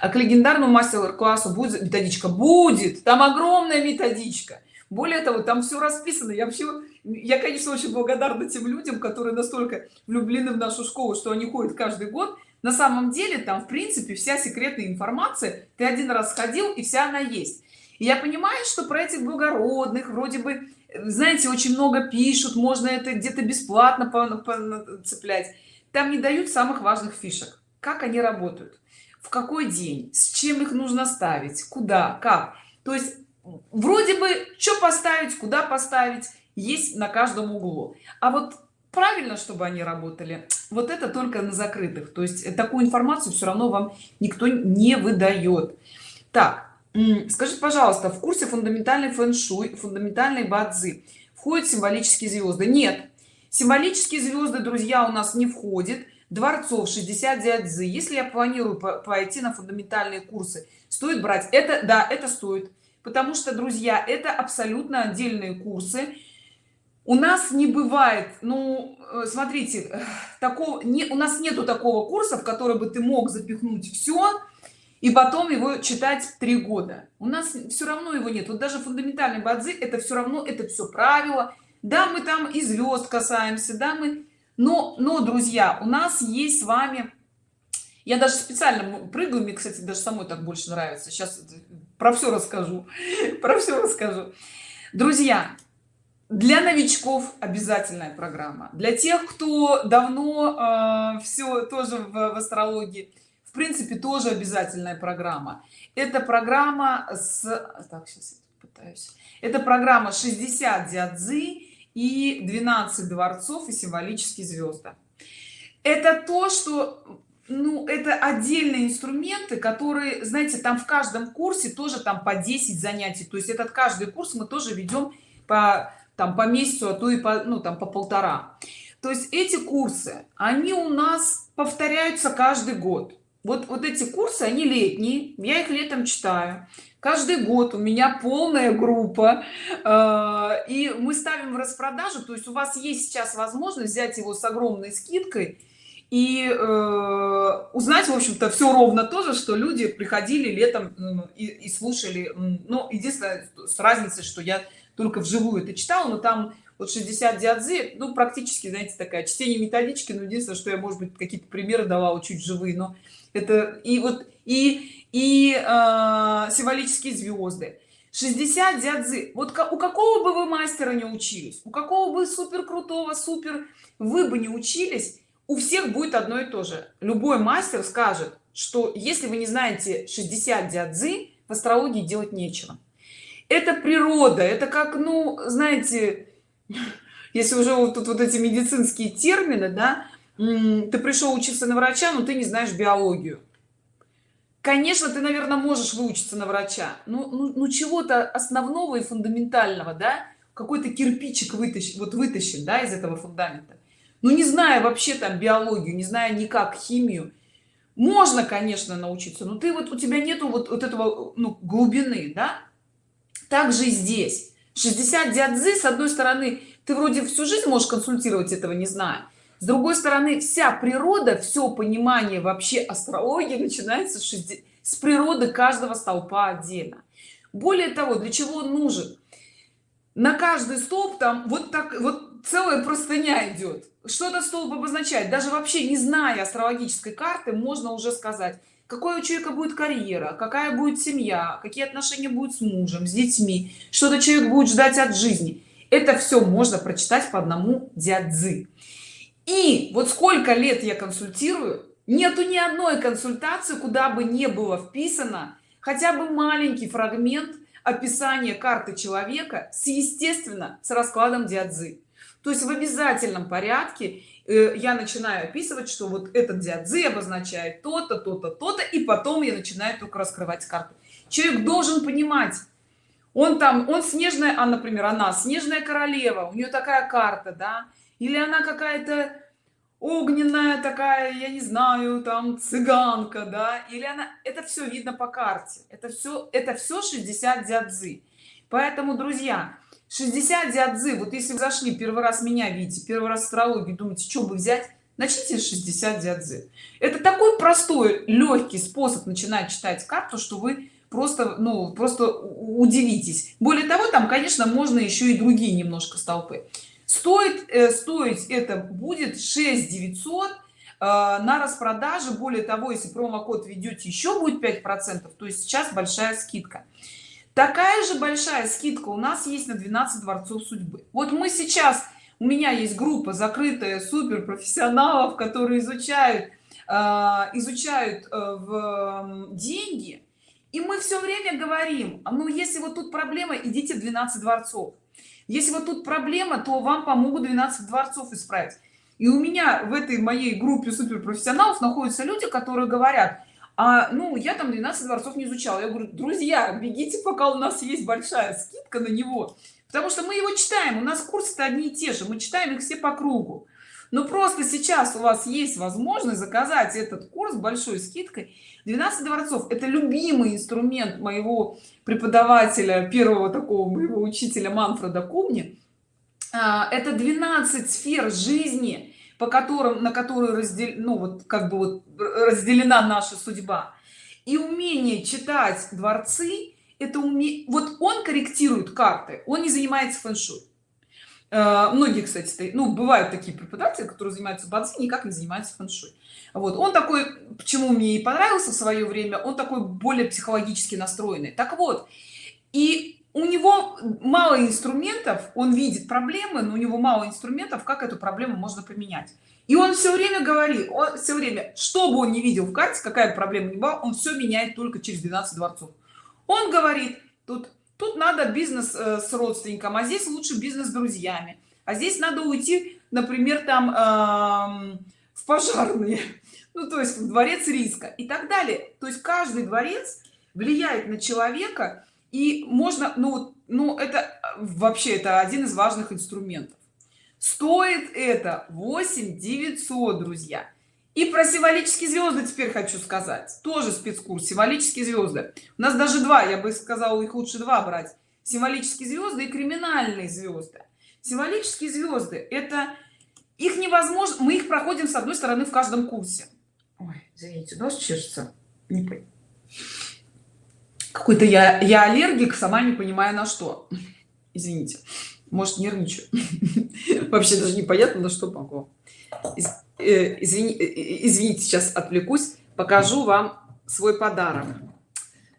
А к легендарному мастер-классу будет методичка? Будет! Там огромная методичка. Более того там все расписано. Я вообще я конечно очень благодарна тем людям которые настолько влюблены в нашу школу что они ходят каждый год. На самом деле там в принципе вся секретная информация. Ты один раз сходил и вся она есть. И я понимаю что про этих благородных вроде бы знаете очень много пишут можно это где-то бесплатно цеплять. Там не дают самых важных фишек. Как они работают? В какой день? С чем их нужно ставить? Куда? Как? То есть вроде бы что поставить куда поставить есть на каждом углу. А вот правильно чтобы они работали вот это только на закрытых. То есть такую информацию все равно вам никто не выдает. Так скажите пожалуйста в курсе фундаментальный фэн-шуй фундаментальной бадзи? Входят символические звезды? Нет. Символические звезды друзья у нас не входит дворцов 60 дядзы если я планирую пойти на фундаментальные курсы стоит брать? Это да это стоит. Потому что друзья это абсолютно отдельные курсы. У нас не бывает ну э, смотрите такого не у нас нету такого курса в который бы ты мог запихнуть все и потом его читать три года. У нас все равно его нет. Вот даже фундаментальный бадзи это все равно это все правило. Да мы там и звезд касаемся да мы но но друзья у нас есть с вами я даже специально прыгаю мне кстати даже самой так больше нравится. Сейчас про все расскажу про все расскажу. Друзья для новичков обязательная программа. Для тех кто давно э, все тоже в, в астрологии принципе тоже обязательная программа. Это программа с так сейчас пытаюсь. Это программа 60 дядзы и 12 дворцов и символические звезды это то что ну это отдельные инструменты которые знаете там в каждом курсе тоже там по 10 занятий. То есть этот каждый курс мы тоже ведем по там по месяцу а то и по ну там по полтора. То есть эти курсы они у нас повторяются каждый год вот вот эти курсы они летние я их летом читаю. Каждый год у меня полная группа э, и мы ставим в распродажу. То есть у вас есть сейчас возможность взять его с огромной скидкой и э, узнать в общем-то все ровно то же что люди приходили летом и, и слушали но единственное с разницей что я только вживую это читала но там вот 60 диадзи ну практически знаете такая чтение методички но единственное что я может быть какие-то примеры давала чуть живые но это и вот и и э, символические звезды. 60 дядзы вот у какого бы вы мастера не учились у какого бы супер крутого супер вы бы не учились у всех будет одно и то же. Любой мастер скажет что если вы не знаете 60 дядзы в астрологии делать нечего. Это природа. Это как ну знаете если уже вот тут вот эти медицинские термины да ты пришел учиться на врача но ты не знаешь биологию. Конечно ты наверное можешь выучиться на врача ну, ну, ну чего-то основного и фундаментального да какой-то кирпичик вытащить вот вытащить да из этого фундамента. Ну не зная вообще там биологию не зная никак химию можно конечно научиться но ты вот у тебя нету вот, вот этого ну, глубины да. Также здесь. 60 диадзы с одной стороны ты вроде всю жизнь можешь консультировать этого не зная с другой стороны вся природа все понимание вообще астрологии начинается с природы каждого столпа отдельно. Более того для чего он нужен? На каждый столб там вот так вот целая простыня идет что этот столб обозначает. Даже вообще не зная астрологической карты можно уже сказать какой у человека будет карьера какая будет семья какие отношения будут с мужем с детьми что-то человек будет ждать от жизни. Это все можно прочитать по одному дядзы и вот сколько лет я консультирую нету ни одной консультации куда бы не было вписано хотя бы маленький фрагмент описания карты человека с естественно с раскладом диадзы. То есть в обязательном порядке э, я начинаю описывать что вот этот диадзы обозначает то-то то-то то-то и потом я начинаю только раскрывать карту. Человек должен понимать он там он снежная а например она снежная королева у нее такая карта да или она какая-то огненная такая я не знаю там цыганка да? Или она это все видно по карте. Это все это все 60 дядзы. Поэтому друзья 60 дядзы вот если вы зашли первый раз меня видите первый раз астрологию думаете что бы взять? Начните 60 дядзы. Это такой простой легкий способ начинать читать карту что вы просто ну просто удивитесь. Более того там конечно можно еще и другие немножко столпы стоит э, стоить это будет 6 900 э, на распродаже. Более того если промокод ведете еще будет 5 процентов. То есть сейчас большая скидка. Такая же большая скидка у нас есть на 12 дворцов судьбы. Вот мы сейчас у меня есть группа закрытая супер профессионалов которые изучают э, изучают э, в деньги. И мы все время говорим ну если вот тут проблема идите в 12 дворцов если вот тут проблема то вам помогут 12 дворцов исправить. И у меня в этой моей группе суперпрофессионалов находятся люди которые говорят а ну я там 12 дворцов не изучала я говорю друзья бегите пока у нас есть большая скидка на него потому что мы его читаем у нас курсы то одни и те же мы читаем их все по кругу но просто сейчас у вас есть возможность заказать этот курс большой скидкой. 12 дворцов это любимый инструмент моего преподавателя первого такого моего учителя манфреда кумни а, это 12 сфер жизни по которым на которые раздел ну вот как бы вот разделена наша судьба. И умение читать дворцы это уме вот он корректирует карты он не занимается фэн-шуй многие кстати ну бывают такие преподаватели которые занимаются бадзи никак не занимаются фэн-шуй. Вот он такой почему мне и понравился в свое время он такой более психологически настроенный. Так вот и у него мало инструментов он видит проблемы но у него мало инструментов как эту проблему можно поменять. И он все время говорит он все время что бы он не видел в карте какая проблема не была он все меняет только через 12 дворцов. Он говорит тут тут надо бизнес э, с родственником а здесь лучше бизнес с друзьями. А здесь надо уйти например там э, в пожарные. Ну то есть в дворец риска и так далее. То есть каждый дворец влияет на человека и можно ну ну это вообще это один из важных инструментов. Стоит это 8 900 друзья и про символические звезды теперь хочу сказать. Тоже спецкурс символические звезды. У нас даже два я бы сказала их лучше два брать. Символические звезды и криминальные звезды. Символические звезды это их невозможно мы их проходим с одной стороны в каждом курсе. Ой, извините нос чешется. Не какой-то я я аллергик сама не понимаю на что. Извините может нервничаю. Вообще даже непонятно на что могу Э, извини, э, э, извините сейчас отвлекусь. Покажу вам свой подарок.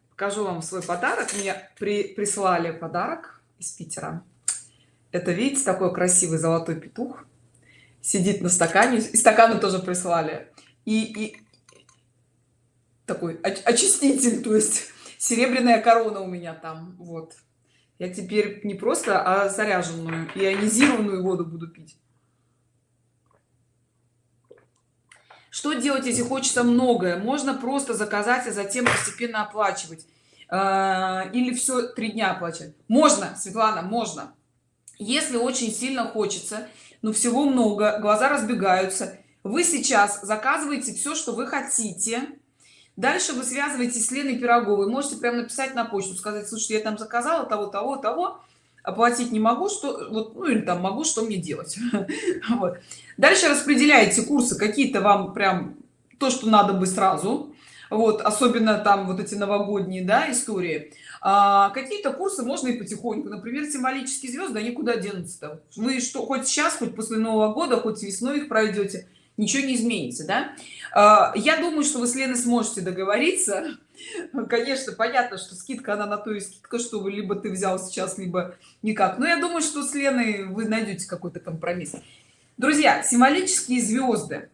Покажу вам свой подарок. Мне при, прислали подарок из питера. Это видите такой красивый золотой петух. Сидит на стакане. И стаканы тоже прислали. И, и такой очиститель то есть серебряная корона у меня там вот. Я теперь не просто а заряженную ионизированную воду буду пить что делать если хочется многое? Можно просто заказать а затем постепенно оплачивать. А, или все три дня оплачивать. Можно светлана можно. Если очень сильно хочется но всего много глаза разбегаются вы сейчас заказываете все что вы хотите. Дальше вы связываетесь с леной пироговой. Можете прямо написать на почту сказать слушайте я там заказала того того того оплатить не могу что вот ну или там могу что мне делать. Вот. дальше распределяете курсы какие-то вам прям то что надо бы сразу. Вот особенно там вот эти новогодние да истории. А, какие-то курсы можно и потихоньку. Например символические звезды они куда денутся вы что хоть сейчас хоть после нового года хоть весной их пройдете ничего не изменится да? А, я думаю что вы с леной сможете договориться конечно понятно что скидка она на то и скидка что либо ты взял сейчас либо никак. Но я думаю что с леной вы найдете какой-то компромисс. Друзья символические звезды.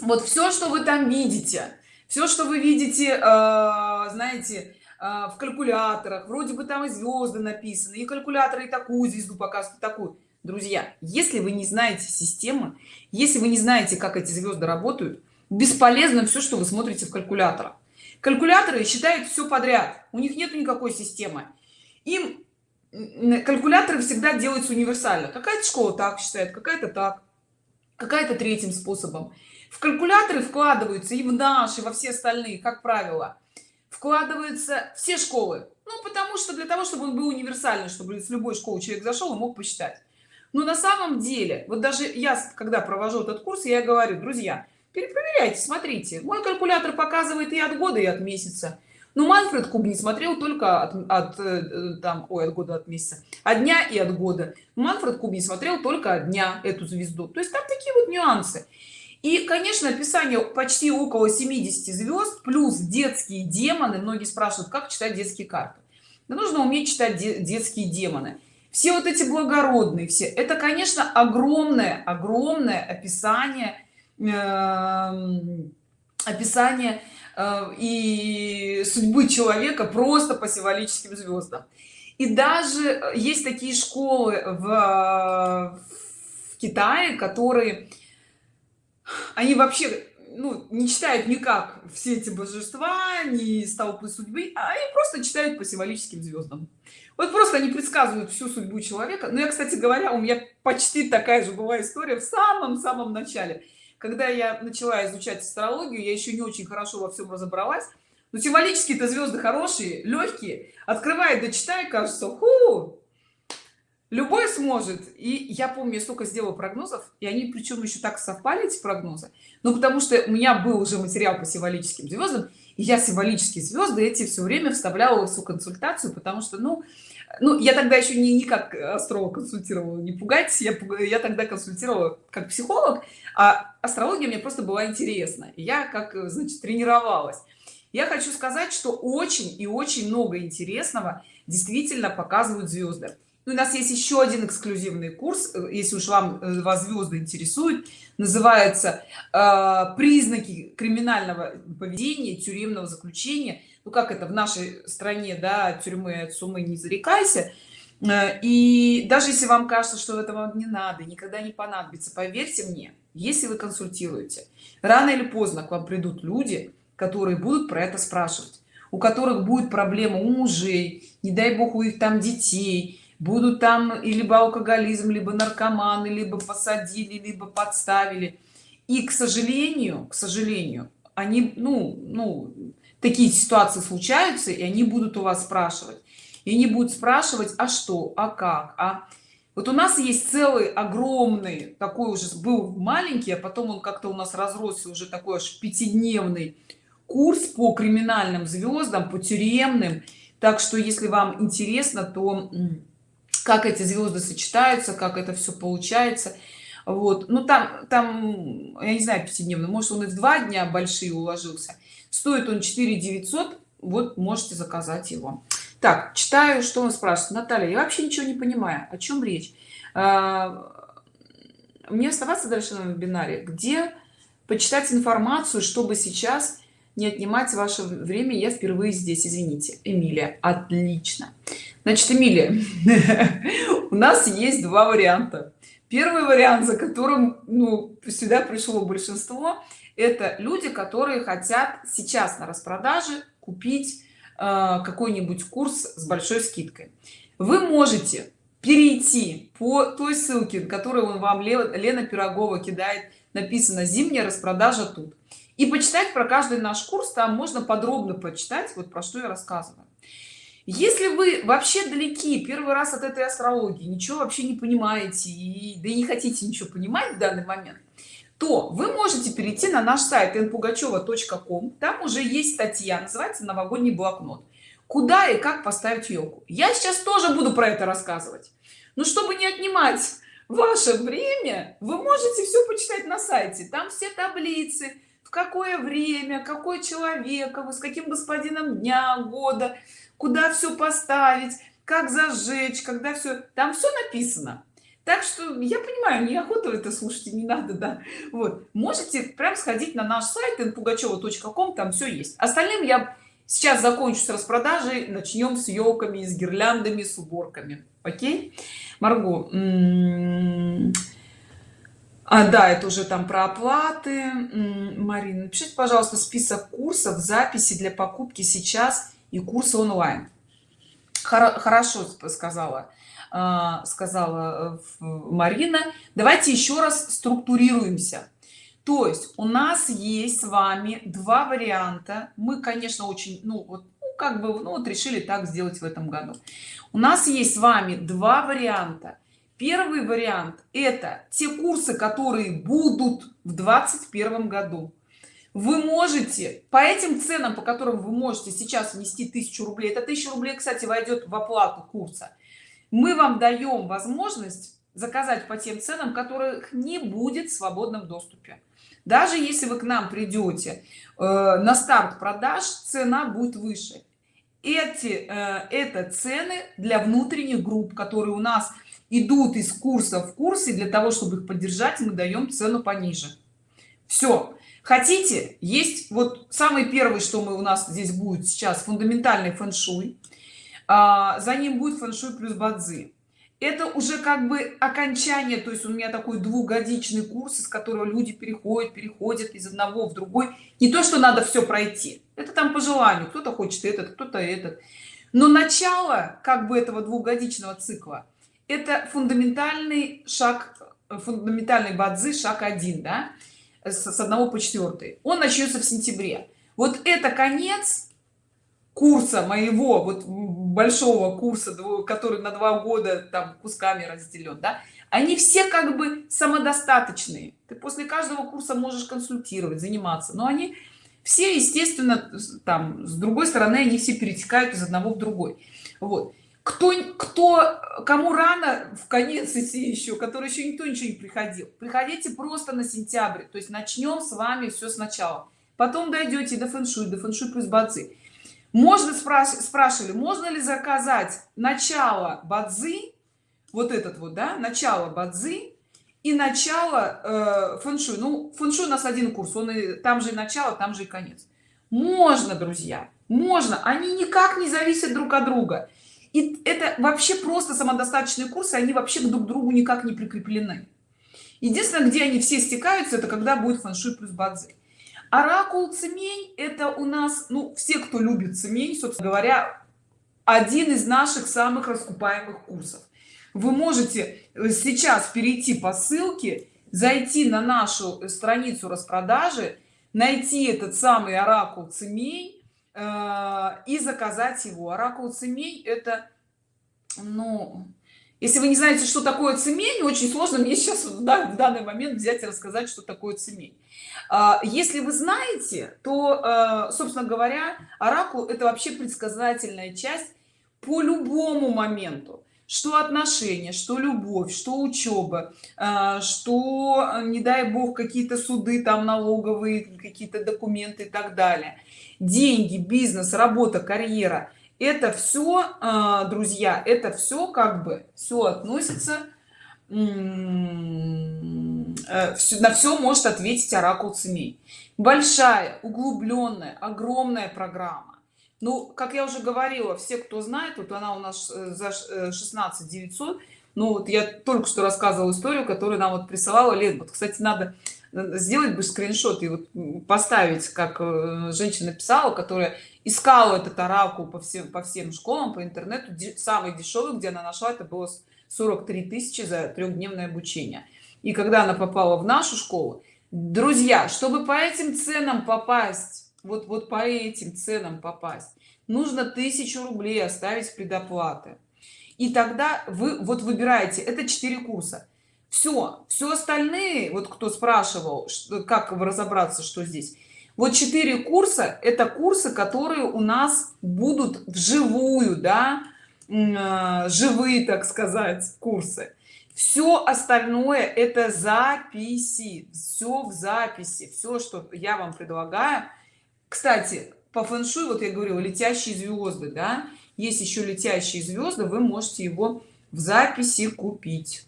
Вот все что вы там видите все что вы видите э, знаете э, в калькуляторах вроде бы там и звезды написаны и калькуляторы и такую звезду показывают такую. Друзья если вы не знаете системы если вы не знаете как эти звезды работают бесполезно все что вы смотрите в калькуляторах калькуляторы считают все подряд. У них нет никакой системы. Им калькуляторы всегда делаются универсально. Какая-то школа так считает какая-то так какая-то третьим способом. В калькуляторы вкладываются и в наши во все остальные как правило. Вкладываются все школы. Ну потому что для того чтобы он был универсальный чтобы с любой школы человек зашел и мог посчитать. Но на самом деле вот даже я когда провожу этот курс я говорю друзья перепроверяйте смотрите. Мой калькулятор показывает и от года и от месяца. Но манфред куб не смотрел только от, от э, там ой от года от месяца. От дня и от года. Манфред куб не смотрел только от дня эту звезду. То есть там такие вот нюансы. И конечно описание почти около 70 звезд плюс детские демоны. Многие спрашивают как читать детские карты. Да нужно уметь читать детские демоны. Все вот эти благородные все. Это конечно огромное огромное описание описание э, и судьбы человека просто по символическим звездам и даже есть такие школы в, в китае которые они вообще ну, не читают никак все эти божества не столпы судьбы а они просто читают по символическим звездам вот просто они предсказывают всю судьбу человека. Но я кстати говоря у меня почти такая же была история в самом самом начале когда я начала изучать астрологию я еще не очень хорошо во всем разобралась но символические то звезды хорошие легкие открывает дочитай кажется ху, любой сможет. И я помню я столько сделала прогнозов и они причем еще так совпали эти прогнозы. Ну потому что у меня был уже материал по символическим звездам и я символические звезды эти все время вставляла в свою консультацию потому что ну ну я тогда еще не никак астролог консультировала не пугайтесь я я тогда консультировала как психолог а астрология мне просто была интересна. Я как значит тренировалась. Я хочу сказать что очень и очень много интересного действительно показывают звезды ну, у нас есть еще один эксклюзивный курс э, если уж вам э, вас звезды интересуют называется э, признаки криминального поведения тюремного заключения ну как это в нашей стране да тюрьмы от суммы не зарекайся. Э, и даже если вам кажется что это вам не надо никогда не понадобится поверьте мне если вы консультируете рано или поздно к вам придут люди которые будут про это спрашивать у которых будет проблема у мужей не дай бог у их там детей будут там и либо алкоголизм либо наркоманы либо посадили либо подставили. И к сожалению к сожалению они ну ну такие ситуации случаются и они будут у вас спрашивать. И не будут спрашивать а что а как а? Вот у нас есть целый огромный такой уже был маленький а потом он как-то у нас разросся уже такой аж пятидневный курс по криминальным звездам по тюремным. Так что если вам интересно то как эти звезды сочетаются как это все получается. Вот. Ну там там я не знаю пятидневный может он и в два дня большие уложился стоит он 4 900 вот можете заказать его. Так читаю что он спрашивает. Наталья я вообще ничего не понимаю о чем речь? А, мне оставаться дальше на вебинаре. Где почитать информацию чтобы сейчас не отнимать ваше время? Я впервые здесь извините эмилия. Отлично. Значит эмилия у нас есть два варианта. Первый вариант за которым ну сюда пришло большинство это люди которые хотят сейчас на распродаже купить э, какой-нибудь курс с большой скидкой. Вы можете перейти по той ссылке которую вам лена пирогова кидает написано зимняя распродажа тут и почитать про каждый наш курс там можно подробно почитать вот про что я рассказываю. Если вы вообще далеки первый раз от этой астрологии ничего вообще не понимаете и да и не хотите ничего понимать в данный момент то вы можете перейти на наш сайт npugacheva.com там уже есть статья называется новогодний блокнот куда и как поставить елку. Я сейчас тоже буду про это рассказывать. Но чтобы не отнимать ваше время вы можете все почитать на сайте. Там все таблицы в какое время какой человек с каким господином дня года куда все поставить как зажечь когда все там все написано так что я понимаю неохота это слушать не надо да. Вот. Можете прям сходить на наш сайт npugacheva.com там все есть. Остальным я сейчас закончу с распродажей начнем с елками с гирляндами с уборками. Окей? Марго а, да это уже там про оплаты. Марина напишите пожалуйста список курсов записи для покупки сейчас и курсы онлайн. Хорошо сказала сказала э, марина давайте еще раз структурируемся. То есть у нас есть с вами два варианта. Мы конечно очень ну вот ну, как бы ну вот решили так сделать в этом году. У нас есть с вами два варианта. Первый вариант это те курсы которые будут в двадцать первом году. Вы можете по этим ценам по которым вы можете сейчас внести тысячу рублей это тысяча рублей кстати войдет в оплату курса мы вам даем возможность заказать по тем ценам которых не будет в свободном доступе. Даже если вы к нам придете э, на старт продаж цена будет выше. Эти э, это цены для внутренних групп которые у нас идут из курса в курсе для того чтобы их поддержать мы даем цену пониже. Все хотите есть вот самый первый что мы у нас здесь будет сейчас фундаментальный фэн-шуй а, за ним будет фэн-шуй плюс бадзи. Это уже как бы окончание то есть у меня такой двухгодичный курс из которого люди переходят переходят из одного в другой. Не то что надо все пройти. Это там по желанию. Кто-то хочет этот кто-то этот. Но начало как бы этого двухгодичного цикла это фундаментальный шаг фундаментальный бадзи шаг один да с, с 1 по 4 он начнется в сентябре. Вот это конец курса моего вот большого курса который на два года там кусками разделен да они все как бы самодостаточные. Ты после каждого курса можешь консультировать заниматься но они все естественно там с другой стороны они все перетекают из одного в другой. Вот. Кто кто кому рано в конец идти еще который еще никто ничего не приходил. Приходите просто на сентябрь то есть начнем с вами все сначала. Потом дойдете до фэншуй до фэншуй плюс бадзи можно спрашивать спрашивали можно ли заказать начало бадзи вот этот вот да начало бадзи и начало э, фэншуй? Ну фэншуй у нас один курс он и там же и начало там же и конец. Можно друзья можно. Они никак не зависят друг от друга. И это вообще просто самодостаточные курсы они вообще друг к другу никак не прикреплены. Единственное где они все стекаются это когда будет фэншуй плюс бадзи оракул цемень это у нас ну все кто любит цемень собственно говоря один из наших самых раскупаемых курсов. Вы можете э, сейчас перейти по ссылке зайти на нашу страницу распродажи найти этот самый оракул цемень э, и заказать его. Оракул цемень это ну если вы не знаете что такое цемень очень сложно мне сейчас в данный момент взять и рассказать что такое цемень если вы знаете то а, собственно говоря оракул это вообще предсказательная часть по любому моменту. Что отношения что любовь что учеба а, что не дай бог какие-то суды там налоговые какие-то документы и так далее. Деньги бизнес работа карьера это все друзья это все как бы все относится на все может ответить оракул цемей большая углубленная огромная программа. Ну как я уже говорила все кто знает вот она у нас э, за 16 900 э, ну вот я только что рассказывала историю которую нам вот присылала лет вот кстати надо сделать бы скриншот и вот поставить как женщина писала которая искала этот оракул по всем по всем школам по интернету самый дешевый где она нашла это было 43 тысячи за трехдневное обучение и когда она попала в нашу школу друзья чтобы по этим ценам попасть вот вот по этим ценам попасть нужно тысячу рублей оставить предоплаты. И тогда вы вот выбираете это 4 курса. Все все остальные вот кто спрашивал что, как разобраться что здесь. Вот 4 курса это курсы которые у нас будут вживую да а, живые так сказать курсы все остальное это записи все в записи все что я вам предлагаю. Кстати по фэншуй вот я говорила летящие звезды да? Есть еще летящие звезды вы можете его в записи купить.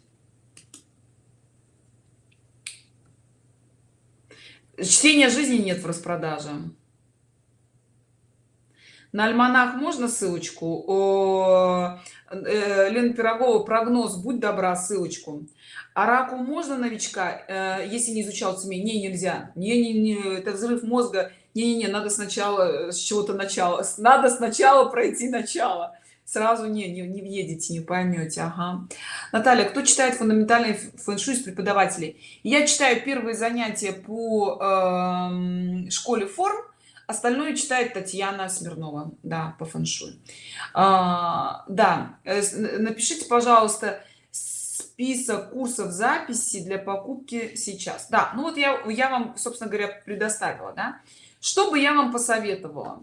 Чтение жизни нет в распродаже на альманах можно ссылочку? О, э, пирогова прогноз будь добра ссылочку оракул можно новичка э, если не изучал цемей не нельзя. Не, не, не это взрыв мозга. Не, не, не надо сначала с чего-то начала надо сначала пройти начало. Сразу не не, не въедете не поймете. Ага. наталья кто читает фундаментальный фэншуй с преподавателей? Я читаю первые занятия по э, школе форм остальное читает татьяна смирнова да по фэншуй. А, да э, напишите пожалуйста список курсов записи для покупки сейчас. Да ну вот я я вам собственно говоря предоставила да. Что бы я вам посоветовала?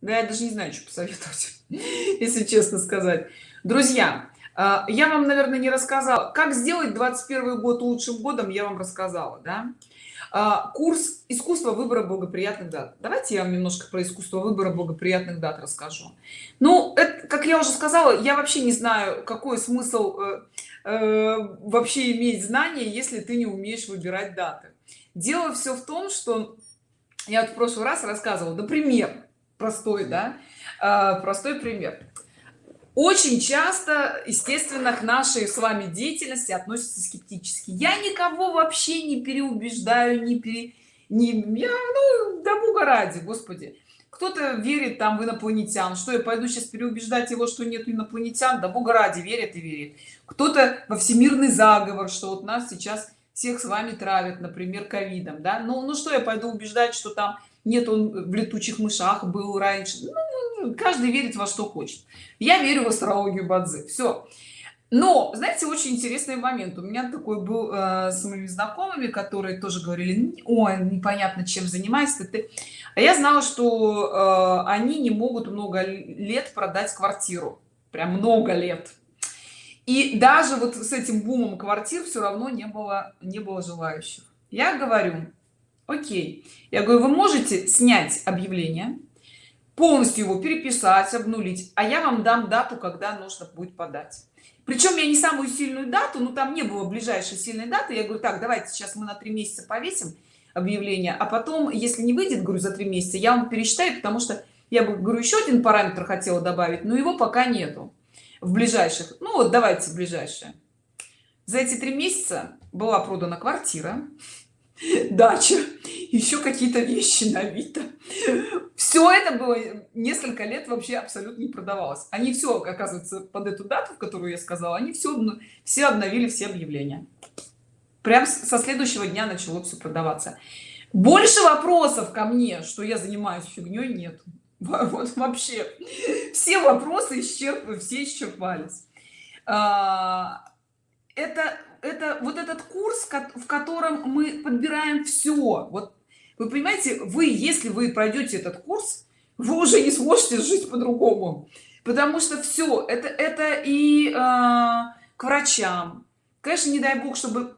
Да я даже не знаю что посоветовать если честно сказать. Друзья а, я вам наверное не рассказала. Как сделать 21 год лучшим годом я вам рассказала да курс искусства выбора благоприятных дат давайте я вам немножко про искусство выбора благоприятных дат расскажу. Ну это, как я уже сказала я вообще не знаю какой смысл э, э, вообще иметь знания если ты не умеешь выбирать даты. Дело все в том что я в прошлый раз рассказывала например простой да э, простой пример очень часто естественно к нашей с вами деятельности относятся скептически. Я никого вообще не переубеждаю не пере не я, ну да бога ради господи. Кто-то верит там в инопланетян что я пойду сейчас переубеждать его что нет инопланетян? Да бога ради верит и верит кто-то во всемирный заговор что вот нас сейчас всех с вами травят например ковидом да? Ну ну что я пойду убеждать что там нет он в летучих мышах был раньше. Ну, каждый верит во что хочет. Я верю в астрологию бадзи. Все но знаете очень интересный момент. У меня такой был э, с моими знакомыми которые тоже говорили ой непонятно чем занимаешься ты а я знала что э, они не могут много лет продать квартиру. Прям много лет. И даже вот с этим бумом квартир все равно не было не было желающих. Я говорю окей. Я говорю вы можете снять объявление полностью его переписать обнулить а я вам дам дату когда нужно будет подать. Причем я не самую сильную дату но там не было ближайшей сильной даты. Я говорю так давайте сейчас мы на три месяца повесим объявление а потом если не выйдет говорю за три месяца я вам пересчитаю потому что я бы говорю еще один параметр хотела добавить но его пока нету в ближайших. Ну вот давайте ближайшие за эти три месяца была продана квартира дача еще какие-то вещи на авито. Все это было несколько лет вообще абсолютно не продавалось. Они все оказывается под эту дату в которую я сказала они все все обновили все объявления. Прям со следующего дня начало все продаваться. Больше вопросов ко мне что я занимаюсь фигней нет. Вот вообще. Все вопросы исчерпывают все исчерпались. А, это это вот этот курс в котором мы подбираем все вот вы понимаете вы если вы пройдете этот курс вы уже не сможете жить по-другому. Потому что все это это и э, к врачам. Конечно не дай бог чтобы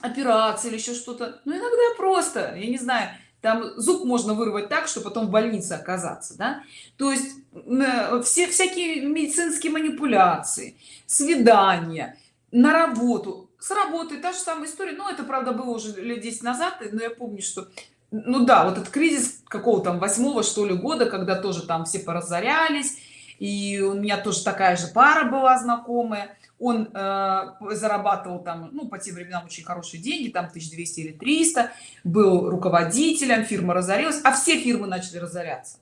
операция или еще что-то но иногда просто я не знаю там зуб можно вырвать так что потом в больнице оказаться да? То есть э, все всякие медицинские манипуляции свидания на работу с работы та же самая история. Но это правда было уже лет 10 назад но я помню что ну да вот этот кризис какого там восьмого что ли года когда тоже там все поразорялись и у меня тоже такая же пара была знакомая. Он э, зарабатывал там ну по тем временам очень хорошие деньги там 1200 или 300 был руководителем фирма разорилась а все фирмы начали разоряться.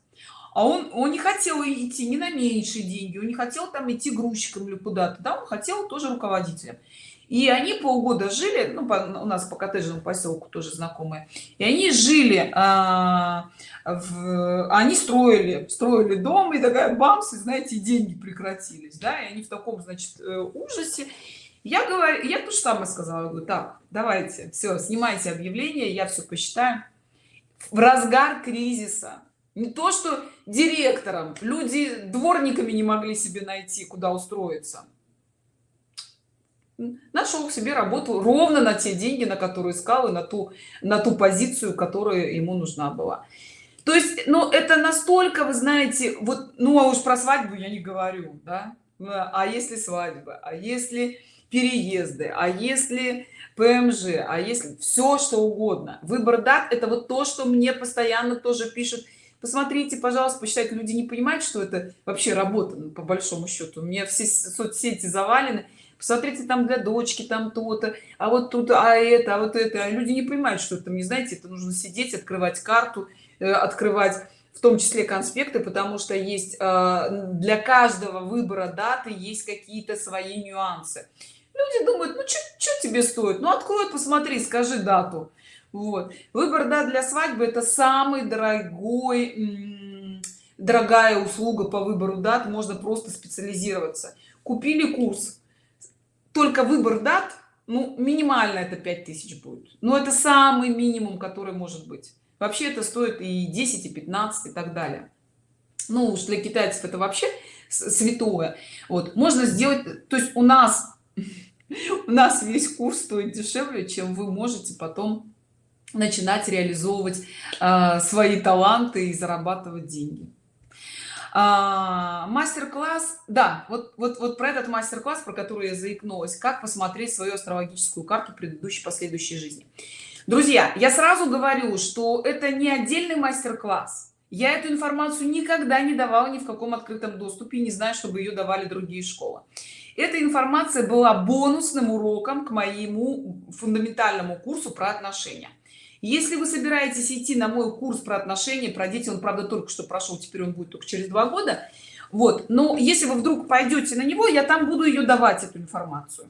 А он он не хотел идти не на меньшие деньги он не хотел там идти грузчиком или куда-то да он хотел тоже руководителем и они полгода жили ну, по, у нас по коттеджному поселку тоже знакомые. И они жили а, в, они строили строили дом и такая бамс и знаете деньги прекратились да. И они в таком значит э, ужасе. Я говорю я то же самое сказала говорю так давайте все снимайте объявление я все посчитаю в разгар кризиса. Не то что директором. Люди дворниками не могли себе найти куда устроиться нашел себе работу ровно на те деньги на которые искал и на ту на ту позицию которая ему нужна была. То есть ну это настолько вы знаете вот ну а уж про свадьбу я не говорю да? А если свадьба а если переезды а если пмж а если все что угодно. Выбор дат это вот то что мне постоянно тоже пишут. Посмотрите пожалуйста посчитайте люди не понимают что это вообще работа ну, по большому счету. У меня все соцсети завалены посмотрите там для дочки там то-то а вот тут а это а вот это. А люди не понимают что это не знаете это нужно сидеть открывать карту э, открывать в том числе конспекты потому что есть э, для каждого выбора даты есть какие-то свои нюансы. Люди думают ну что тебе стоит? Ну открой посмотри скажи дату. Вот. Выбор да для свадьбы это самый дорогой дорогая услуга по выбору дат. Можно просто специализироваться. Купили курс только выбор дат ну минимально это 5000 будет. Но это самый минимум который может быть. Вообще это стоит и 10 и 15 и так далее. Ну уж для китайцев это вообще святое. Вот можно сделать то есть у нас у нас весь курс стоит дешевле чем вы можете потом начинать реализовывать э, свои таланты и зарабатывать деньги а, мастер-класс да вот вот вот про этот мастер-класс про который я заикнулась как посмотреть свою астрологическую карту предыдущей последующей жизни. Друзья я сразу говорю что это не отдельный мастер-класс. Я эту информацию никогда не давала ни в каком открытом доступе не знаю чтобы ее давали другие школы. Эта информация была бонусным уроком к моему фундаментальному курсу про отношения если вы собираетесь идти на мой курс про отношения про дети он правда только что прошел теперь он будет только через два года вот но если вы вдруг пойдете на него я там буду ее давать эту информацию.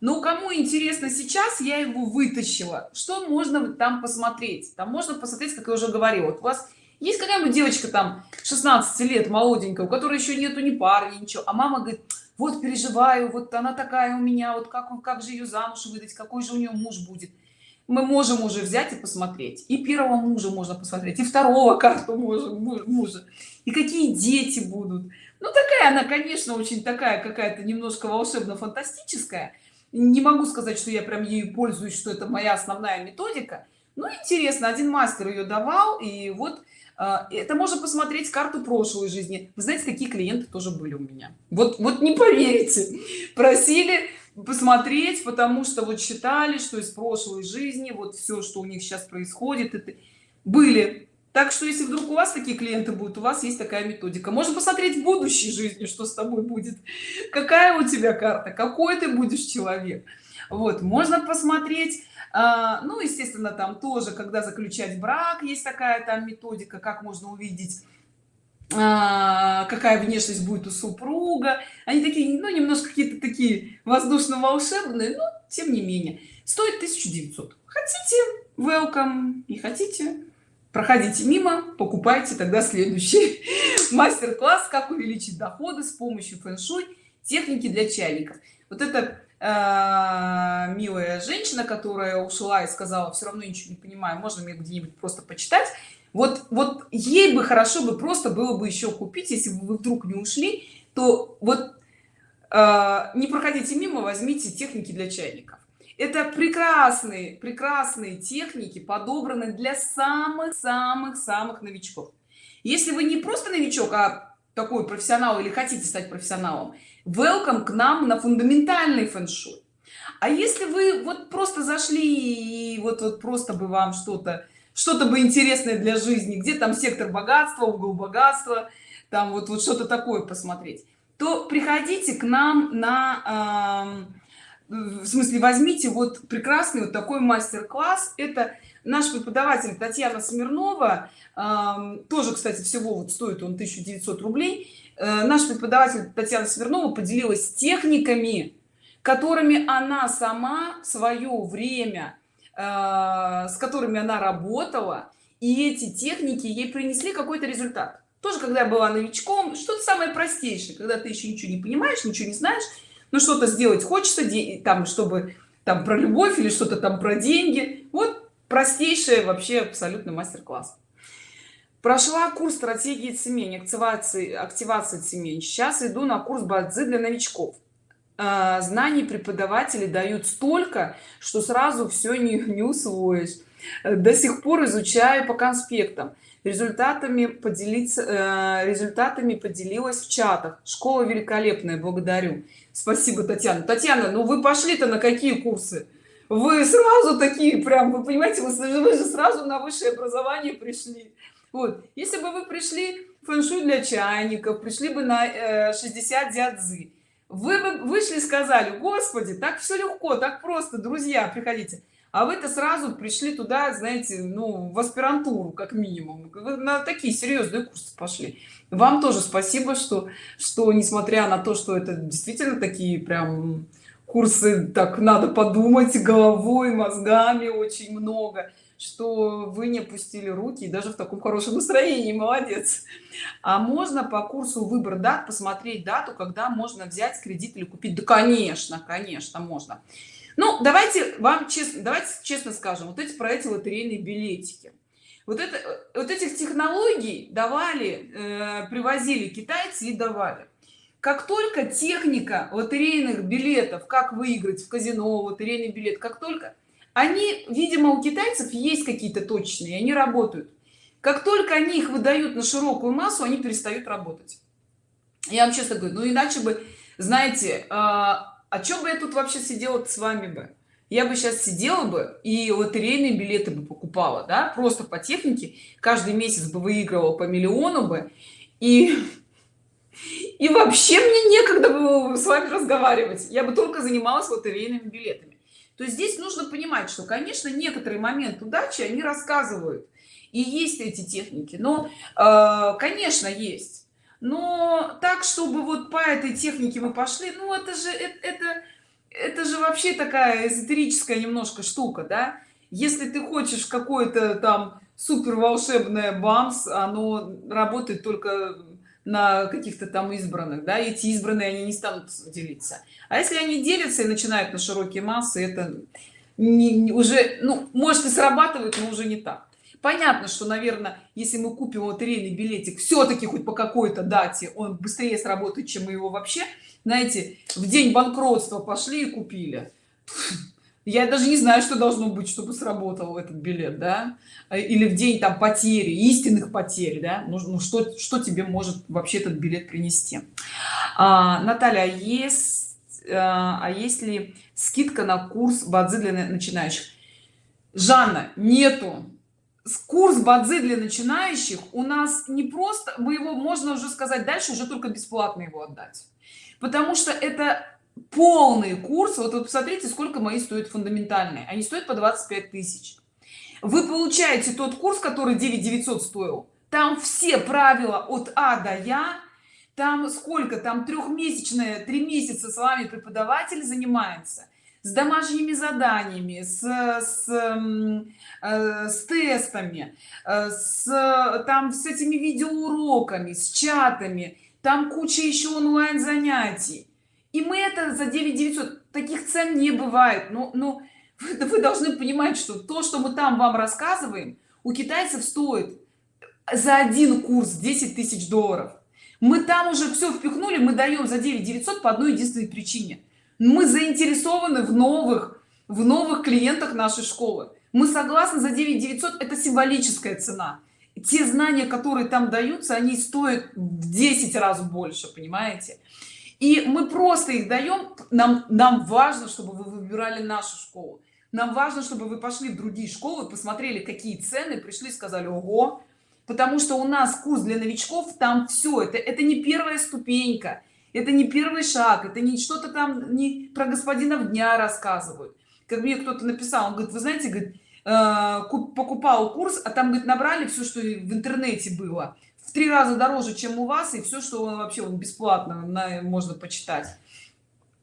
Но кому интересно сейчас я его вытащила. Что можно там посмотреть? Там можно посмотреть как я уже говорила. Вот у вас есть какая-нибудь девочка там 16 лет молоденькая у которой еще нету ни пары ничего а мама говорит вот переживаю вот она такая у меня вот как он как же ее замуж выдать какой же у нее муж будет мы можем уже взять и посмотреть. И первого мужа можно посмотреть и второго карту мужа, мужа. И какие дети будут. Ну такая она конечно очень такая какая-то немножко волшебно фантастическая не могу сказать что я прям ею пользуюсь что это моя основная методика. Ну интересно один мастер ее давал и вот а, это можно посмотреть карту прошлой жизни. Вы знаете какие клиенты тоже были у меня. Вот вот не поверите. Просили посмотреть потому что вот считали что из прошлой жизни вот все что у них сейчас происходит это были. Так что если вдруг у вас такие клиенты будут у вас есть такая методика. Можно посмотреть в будущей жизни что с тобой будет. Какая у тебя карта какой ты будешь человек. Вот можно посмотреть. А, ну естественно там тоже когда заключать брак есть такая там методика как можно увидеть какая внешность будет у супруга. Они такие ну немножко какие-то такие воздушно-волшебные но тем не менее. Стоит 1900 хотите welcome. Не хотите проходите мимо покупайте тогда следующий мастер-класс как увеличить доходы с помощью фэн-шуй техники для чайников. Вот это э, милая женщина которая ушла и сказала все равно ничего не понимаю можно мне где-нибудь просто почитать вот вот ей бы хорошо бы просто было бы еще купить если вы вдруг не ушли то вот э, не проходите мимо возьмите техники для чайников. Это прекрасные прекрасные техники подобраны для самых самых самых новичков. Если вы не просто новичок а такой профессионал или хотите стать профессионалом welcome к нам на фундаментальный фэн-шуй. А если вы вот просто зашли и вот вот просто бы вам что-то что-то бы интересное для жизни где там сектор богатства угол богатства там вот вот что-то такое посмотреть то приходите к нам на э, в смысле возьмите вот прекрасный вот такой мастер-класс. Это наш преподаватель татьяна смирнова. Э, тоже кстати всего вот стоит он 1900 рублей. Э, наш преподаватель татьяна смирнова поделилась техниками которыми она сама в свое время с которыми она работала и эти техники ей принесли какой-то результат. Тоже когда я была новичком что-то самое простейшее когда ты еще ничего не понимаешь ничего не знаешь ну что-то сделать хочется там чтобы там про любовь или что-то там про деньги. Вот простейшее вообще абсолютно мастер-класс. Прошла курс стратегии цемень активации активации цемень. Сейчас иду на курс бадзи для новичков знаний преподаватели дают столько что сразу все не, не усвоишь. До сих пор изучаю по конспектам. Результатами поделиться э, результатами поделилась в чатах. Школа великолепная благодарю. Спасибо татьяна. Татьяна ну вы пошли-то на какие курсы? Вы сразу такие прям вы понимаете вы, вы же сразу на высшее образование пришли. Вот. Если бы вы пришли фэн-шуй для чайников пришли бы на э, 60 дядзы вы вышли и сказали господи так все легко так просто друзья приходите а вы-то сразу пришли туда знаете ну в аспирантуру как минимум. Вы на такие серьезные курсы пошли. Вам тоже спасибо что что несмотря на то что это действительно такие прям курсы так надо подумать головой мозгами очень много что вы не опустили руки и даже в таком хорошем настроении. Молодец. А можно по курсу выбор дат посмотреть дату когда можно взять кредит или купить? Да конечно конечно можно. Ну давайте вам честно давайте честно скажем вот эти про эти лотерейные билетики. Вот это вот этих технологий давали э, привозили китайцы и давали. Как только техника лотерейных билетов как выиграть в казино лотерейный билет как только они видимо у китайцев есть какие-то точные они работают. Как только они их выдают на широкую массу они перестают работать. Я вам честно говорю ну иначе бы знаете а, о чем бы я тут вообще сидела с вами бы? Я бы сейчас сидела бы и лотерейные билеты бы покупала да? Просто по технике. Каждый месяц бы выигрывал по миллиону бы. И и вообще мне некогда было с вами разговаривать. Я бы только занималась лотерейными билетами то есть здесь нужно понимать что конечно некоторые моменты удачи они рассказывают. И есть эти техники. Но э, конечно есть. Но так чтобы вот по этой технике мы пошли ну это же это, это это же вообще такая эзотерическая немножко штука да? Если ты хочешь какой-то там супер волшебное бамс оно работает только на каких-то там избранных да эти избранные они не станут делиться. А если они делятся и начинают на широкие массы это не, не, уже ну может и срабатывает но уже не так. Понятно что наверное если мы купим лотерейный билетик все-таки хоть по какой-то дате он быстрее сработает чем мы его вообще знаете в день банкротства пошли и купили я даже не знаю что должно быть чтобы сработал этот билет да? Или в день там потери истинных потерь да? Ну, ну что что тебе может вообще этот билет принести? А, наталья а есть а, а есть ли скидка на курс бадзи для начинающих? Жанна нету. Курс бадзи для начинающих у нас не просто мы его можно уже сказать дальше уже только бесплатно его отдать. Потому что это полный курс. Вот вы посмотрите сколько мои стоят фундаментальные. Они стоят по 25 тысяч. Вы получаете тот курс который 9 900 стоил. Там все правила от а до я. Там сколько? Там трехмесячные три месяца с вами преподаватель занимается с домашними заданиями с с, э, с тестами э, с там с этими видеоуроками с чатами. Там куча еще онлайн занятий и мы это за 9 900 таких цен не бывает. Но но вы, вы должны понимать что то что мы там вам рассказываем у китайцев стоит за один курс 10 тысяч долларов. Мы там уже все впихнули мы даем за 9 900 по одной единственной причине. Мы заинтересованы в новых в новых клиентах нашей школы. Мы согласны за 9 900 это символическая цена. Те знания которые там даются они стоят в 10 раз больше понимаете и мы просто их даем нам нам важно чтобы вы выбирали нашу школу. Нам важно чтобы вы пошли в другие школы посмотрели какие цены пришли сказали ого! Потому что у нас курс для новичков там все это это не первая ступенька это не первый шаг это не что-то там не про господина дня рассказывают. Как мне кто-то написал он говорит вы знаете говорит, э, покупал курс а там говорит набрали все что в интернете было три раза дороже чем у вас и все что он вообще он бесплатно на, можно почитать.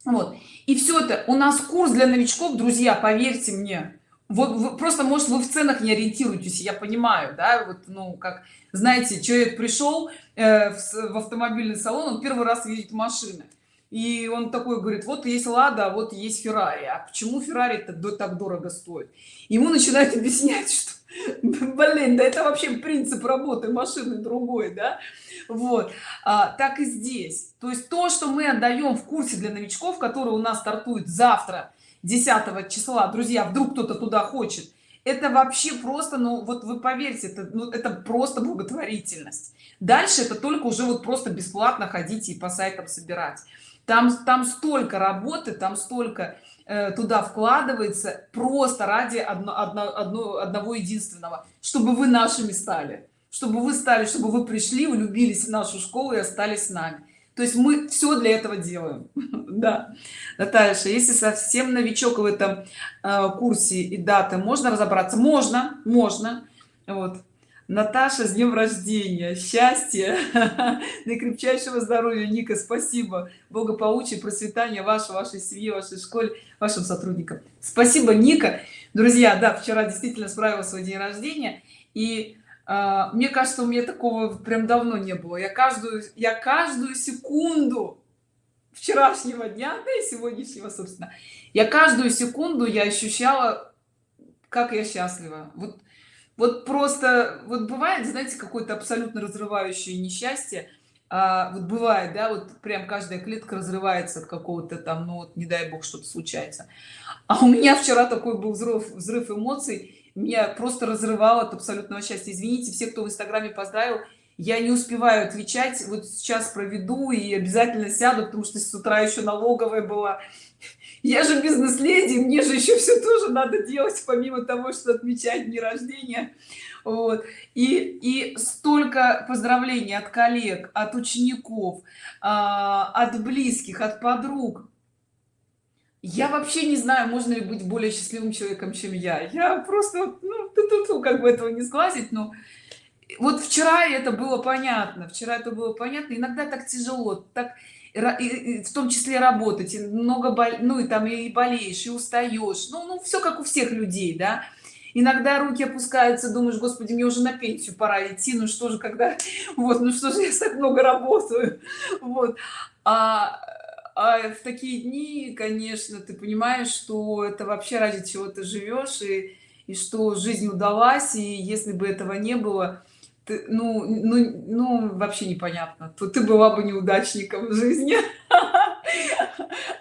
Вот. И все это у нас курс для новичков друзья поверьте мне. Вот вы, просто может вы в ценах не ориентируетесь я понимаю да вот ну как знаете человек пришел э, в, в автомобильный салон он первый раз видит машины. И он такой говорит вот есть лада а вот есть феррари а почему феррари то так дорого стоит? Ему начинают объяснять что блин да это вообще принцип работы машины другой да? Вот. А, так и здесь. То есть то что мы отдаем в курсе для новичков который у нас стартует завтра 10 числа друзья вдруг кто-то туда хочет это вообще просто ну вот вы поверьте это ну, это просто благотворительность. Дальше это только уже вот просто бесплатно ходить и по сайтам собирать. Там там столько работы там столько туда вкладывается просто ради одно, одно, одно, одного единственного чтобы вы нашими стали чтобы вы стали чтобы вы пришли влюбились в нашу школу и остались с нами. То есть мы все для этого делаем. Да. Наталья если совсем новичок в этом э, курсе и даты можно разобраться? Можно можно. Вот Наташа, с днем рождения, счастья, наикрепчайшего здоровья, Ника, спасибо, благополучия, процветания вашей, вашей семьи, вашей школе, вашим сотрудникам. Спасибо, Ника. Друзья, да, вчера действительно справила свой день рождения, и э, мне кажется, у меня такого прям давно не было. Я каждую, я каждую секунду вчерашнего дня, да и сегодняшнего, собственно, я каждую секунду я ощущала, как я счастлива. Вот вот просто вот бывает знаете какое-то абсолютно разрывающее несчастье. А, вот бывает да вот прям каждая клетка разрывается от какого-то там ну вот не дай бог что-то случается. А у меня вчера такой был взрыв взрыв эмоций. Меня просто разрывало от абсолютного счастья. Извините все кто в инстаграме поздравил я не успеваю отвечать. Вот сейчас проведу и обязательно сяду потому что с утра еще налоговая была я же бизнес-леди мне же еще все тоже надо делать помимо того что отмечать дни рождения. Вот. И и столько поздравлений от коллег от учеников а, от близких от подруг. Я вообще не знаю можно ли быть более счастливым человеком чем я. Я просто ну тут как бы этого не сглазить но вот вчера это было понятно вчера это было понятно. Иногда так тяжело так в том числе работать много боль ну и там и болеешь и устаешь. Ну, ну все как у всех людей да. Иногда руки опускаются думаешь господи мне уже на пенсию пора идти ну что же когда вот ну что же я так много работаю? Вот. А, а в такие дни конечно ты понимаешь что это вообще ради чего ты живешь и и что жизнь удалась и если бы этого не было ты, ну, ну, ну, вообще непонятно, то ты была бы неудачником в жизни.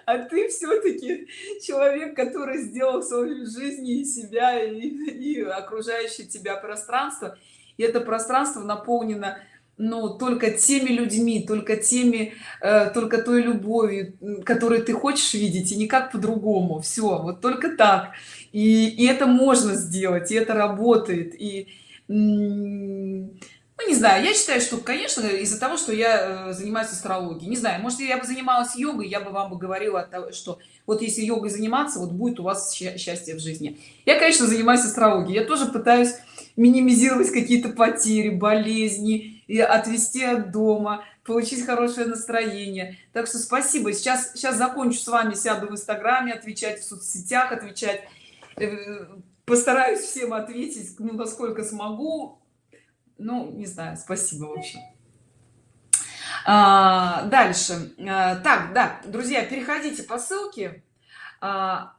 А ты все-таки человек, который сделал свою жизнь и себя, и, и окружающее тебя пространство. И это пространство наполнено ну только теми людьми только теми э, только той любовью которую ты хочешь видеть и никак по-другому все вот только так и, и это можно сделать и это работает и ну не знаю я считаю что конечно из-за того что я э, занимаюсь астрологией не знаю может я бы занималась йогой я бы вам бы говорила того, что вот если йогой заниматься вот будет у вас счастье в жизни. Я конечно занимаюсь астрологией я тоже пытаюсь минимизировать какие-то потери болезни и отвести от дома получить хорошее настроение. Так что спасибо. Сейчас сейчас закончу с вами сяду в инстаграме отвечать в соцсетях отвечать э, постараюсь всем ответить ну насколько смогу. Ну не знаю спасибо в общем. А, дальше. А, так да друзья переходите по ссылке. А,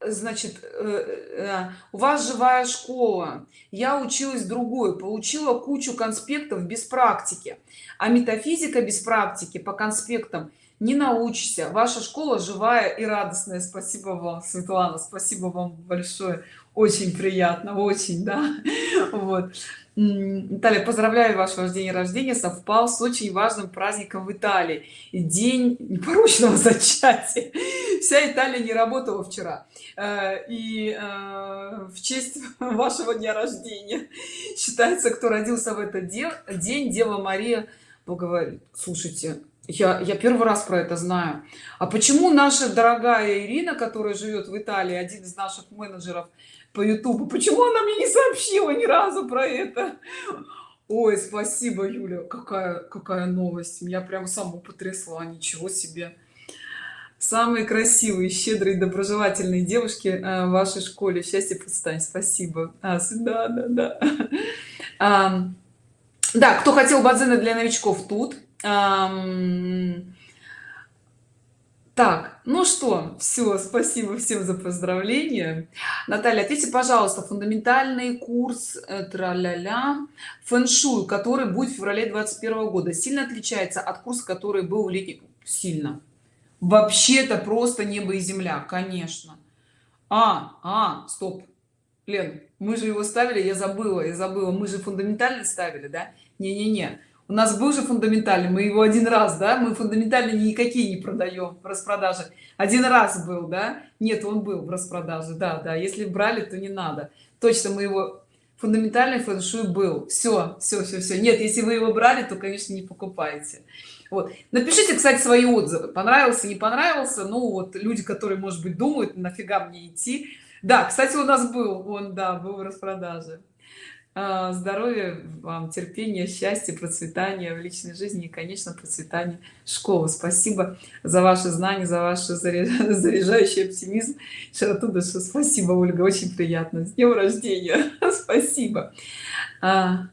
значит э, э, у вас живая школа. Я училась другой получила кучу конспектов без практики. А метафизика без практики по конспектам не научишься. Ваша школа живая и радостная. Спасибо вам светлана. Спасибо вам большое. Очень приятно очень да. Вот. Наталья, поздравляю ваш ваш день рождения. Совпал с очень важным праздником в Италии. День непорочного зачатия. Вся Италия не работала вчера. Э, и э, в честь вашего дня рождения. Считается кто родился в этот день Дева Мария говорит слушайте я я первый раз про это знаю. А почему наша дорогая ирина которая живет в италии один из наших менеджеров по ютубу почему она мне не сообщила ни разу про это? Ой спасибо юля. Какая какая новость. Меня прям саму потрясла ничего себе. Самые красивые щедрые доброжелательные девушки э, в вашей школе. Счастье процветания спасибо. А, да да да. А, да кто хотел бадзена для новичков тут так ну что все спасибо всем за поздравления. Наталья ответьте пожалуйста фундаментальный курс э, траля-ля фэн-шуй который будет в феврале 21 года сильно отличается от курса который был в летний сильно. Вообще-то просто небо и земля конечно. А а стоп. Лен мы же его ставили я забыла я забыла мы же фундаментально ставили да? Не не не у нас был же фундаментальный мы его один раз да мы фундаментально никакие не продаем в распродаже один раз был да? Нет он был в распродаже да да. Если брали то не надо. Точно мы его фундаментальный фэн-шуй был. Все все все все нет если вы его брали то конечно не покупайте. Вот. Напишите кстати свои отзывы. Понравился не понравился. Ну вот люди которые может быть думают нафига мне идти. Да кстати у нас был он да был в распродаже здоровья вам терпения счастья процветания в личной жизни и конечно процветания школы спасибо за ваши знания за ваш заряжающий оптимизм. Широту души спасибо ольга очень приятно. С днем рождения! Спасибо! А...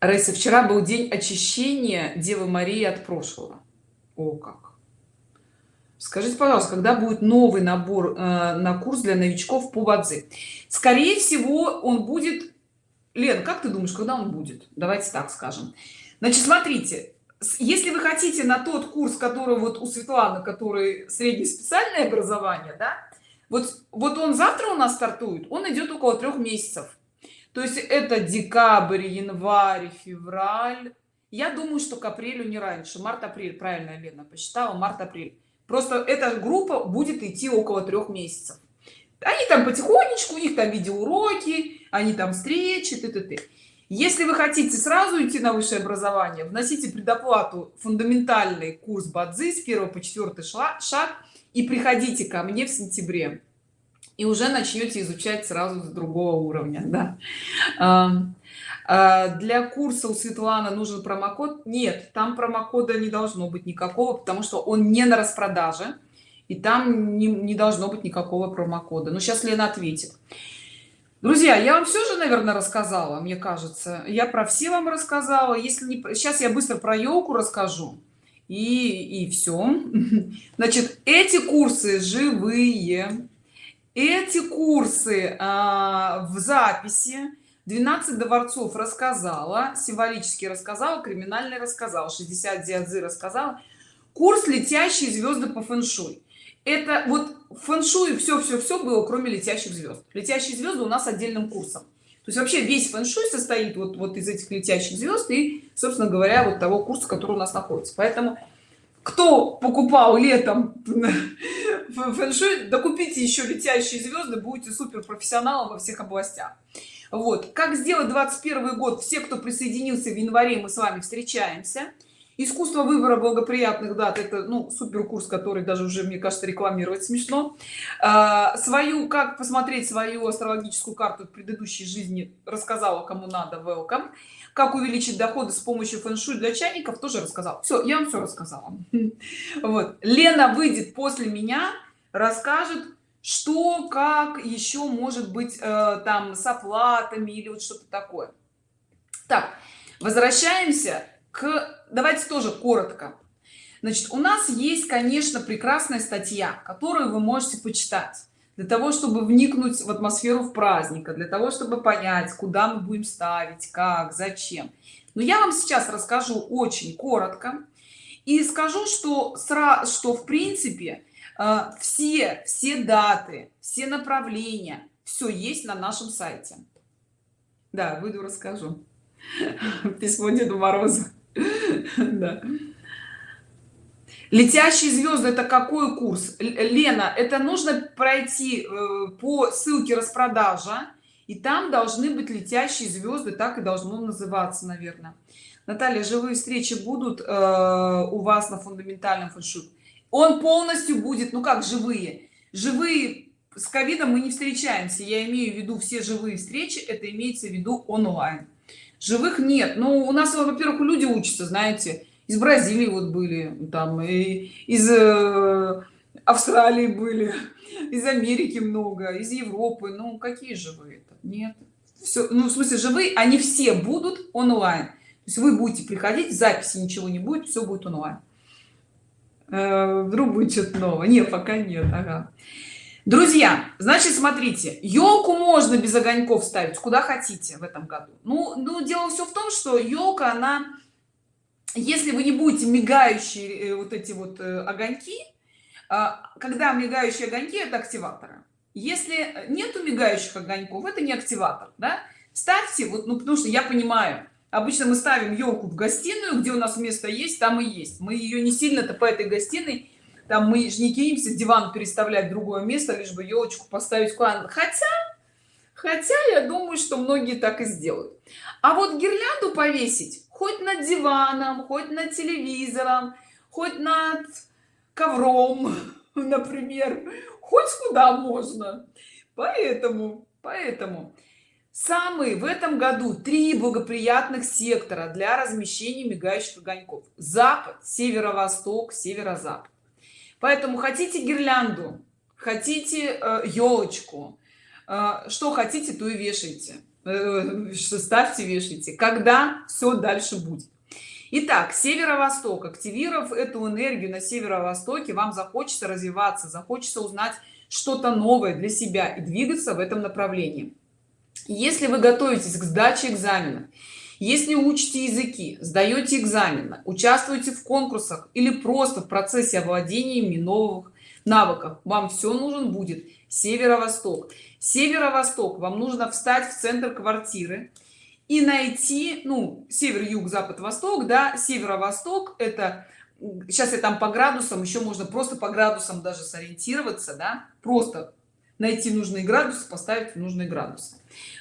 Раиса, вчера был день очищения Девы Марии от прошлого. О, как! Скажите пожалуйста когда будет новый набор э, на курс для новичков по бадзи? Скорее всего он будет лен как ты думаешь когда он будет? Давайте так скажем. Значит смотрите если вы хотите на тот курс который вот у светланы который среднеспециальное образование да вот вот он завтра у нас стартует он идет около трех месяцев. То есть это декабрь январь февраль. Я думаю что к апрелю не раньше. Март-апрель правильно лена посчитала март-апрель просто эта группа будет идти около трех месяцев. Они там потихонечку у них там видеоуроки они там встречи т т т если вы хотите сразу идти на высшее образование вносите предоплату фундаментальный курс бадзи с 1 по 4 шаг и приходите ко мне в сентябре. И уже начнете изучать сразу с другого уровня да для курса у светланы нужен промокод? Нет там промокода не должно быть никакого потому что он не на распродаже и там не, не должно быть никакого промокода. Но сейчас лена ответит. Друзья я вам все же наверное рассказала мне кажется. Я про все вам рассказала. Если не сейчас я быстро про елку расскажу и и все значит эти курсы живые. Эти курсы а, в записи 12 дворцов рассказала символически рассказала криминальный рассказал 60 диадзы рассказала. Курс летящие звезды по фэншуй это вот фэншуй все все все было кроме летящих звезд летящие звезды у нас отдельным курсом. То есть вообще весь фэншуй состоит вот вот из этих летящих звезд и собственно говоря вот того курса который у нас находится. Поэтому кто покупал летом фэншуй докупите еще летящие звезды будете супер профессионалом во всех областях вот. Как сделать 21 год? Все кто присоединился в январе мы с вами встречаемся. Искусство выбора благоприятных дат это ну супер курс который даже уже мне кажется рекламировать смешно. А, свою как посмотреть свою астрологическую карту в предыдущей жизни рассказала кому надо welcome. Как увеличить доходы с помощью фэн-шуй для чайников тоже рассказал все я вам все рассказала. Вот. Лена выйдет после меня расскажет что как еще может быть э, там с оплатами или вот что-то такое? Так возвращаемся к давайте тоже коротко. Значит у нас есть конечно прекрасная статья которую вы можете почитать. Для того чтобы вникнуть в атмосферу в праздника для того чтобы понять куда мы будем ставить как зачем. Но я вам сейчас расскажу очень коротко и скажу что сразу что в принципе все все даты все направления все есть на нашем сайте. Да выйду расскажу. Письмо деду морозу. Да. Летящие звезды это какой курс? Лена это нужно пройти э, по ссылке распродажа и там должны быть летящие звезды так и должно называться наверное наталья живые встречи будут э, у вас на фундаментальном фэншуй он полностью будет ну как живые. Живые с ковидом мы не встречаемся. Я имею в виду все живые встречи это имеется в виду онлайн. Живых нет. Ну у нас во-первых люди учатся знаете. Из бразилии вот были там и из э, австралии были из америки много из европы. Ну какие живые это? Нет. Все ну в смысле живые они все будут онлайн. То есть вы будете приходить записи ничего не будет все будет онлайн вдруг будет что-то новое нет пока нет ага. друзья значит смотрите елку можно без огоньков ставить куда хотите в этом году ну ну дело все в том что елка она если вы не будете мигающие э, вот эти вот э, огоньки когда мигающие огоньки это активаторы если нету мигающих огоньков это не активатор да? ставьте вот ну потому что я понимаю обычно мы ставим елку в гостиную где у нас место есть там и есть. Мы ее не сильно-то по этой гостиной там мы же не кинемся диван переставлять в другое место лишь бы елочку поставить куда хотя хотя я думаю что многие так и сделают. А вот гирлянду повесить хоть над диваном хоть над телевизором хоть над ковром например хоть куда можно. Поэтому поэтому самые в этом году три благоприятных сектора для размещения мигающих огоньков. Запад северо-восток северо-запад. Поэтому хотите гирлянду хотите елочку э, э, что хотите то и вешайте. Э, что ставьте вешайте. Когда все дальше будет. Итак, северо-восток. Активировав эту энергию на северо-востоке вам захочется развиваться захочется узнать что-то новое для себя и двигаться в этом направлении если вы готовитесь к сдаче экзамена если учите языки сдаете экзамены участвуете в конкурсах или просто в процессе овладения новых навыках вам все нужен будет северо-восток. Северо-восток вам нужно встать в центр квартиры и найти ну север юг запад восток да северо-восток это сейчас я там по градусам еще можно просто по градусам даже сориентироваться да просто найти нужный градус поставить в нужный градус.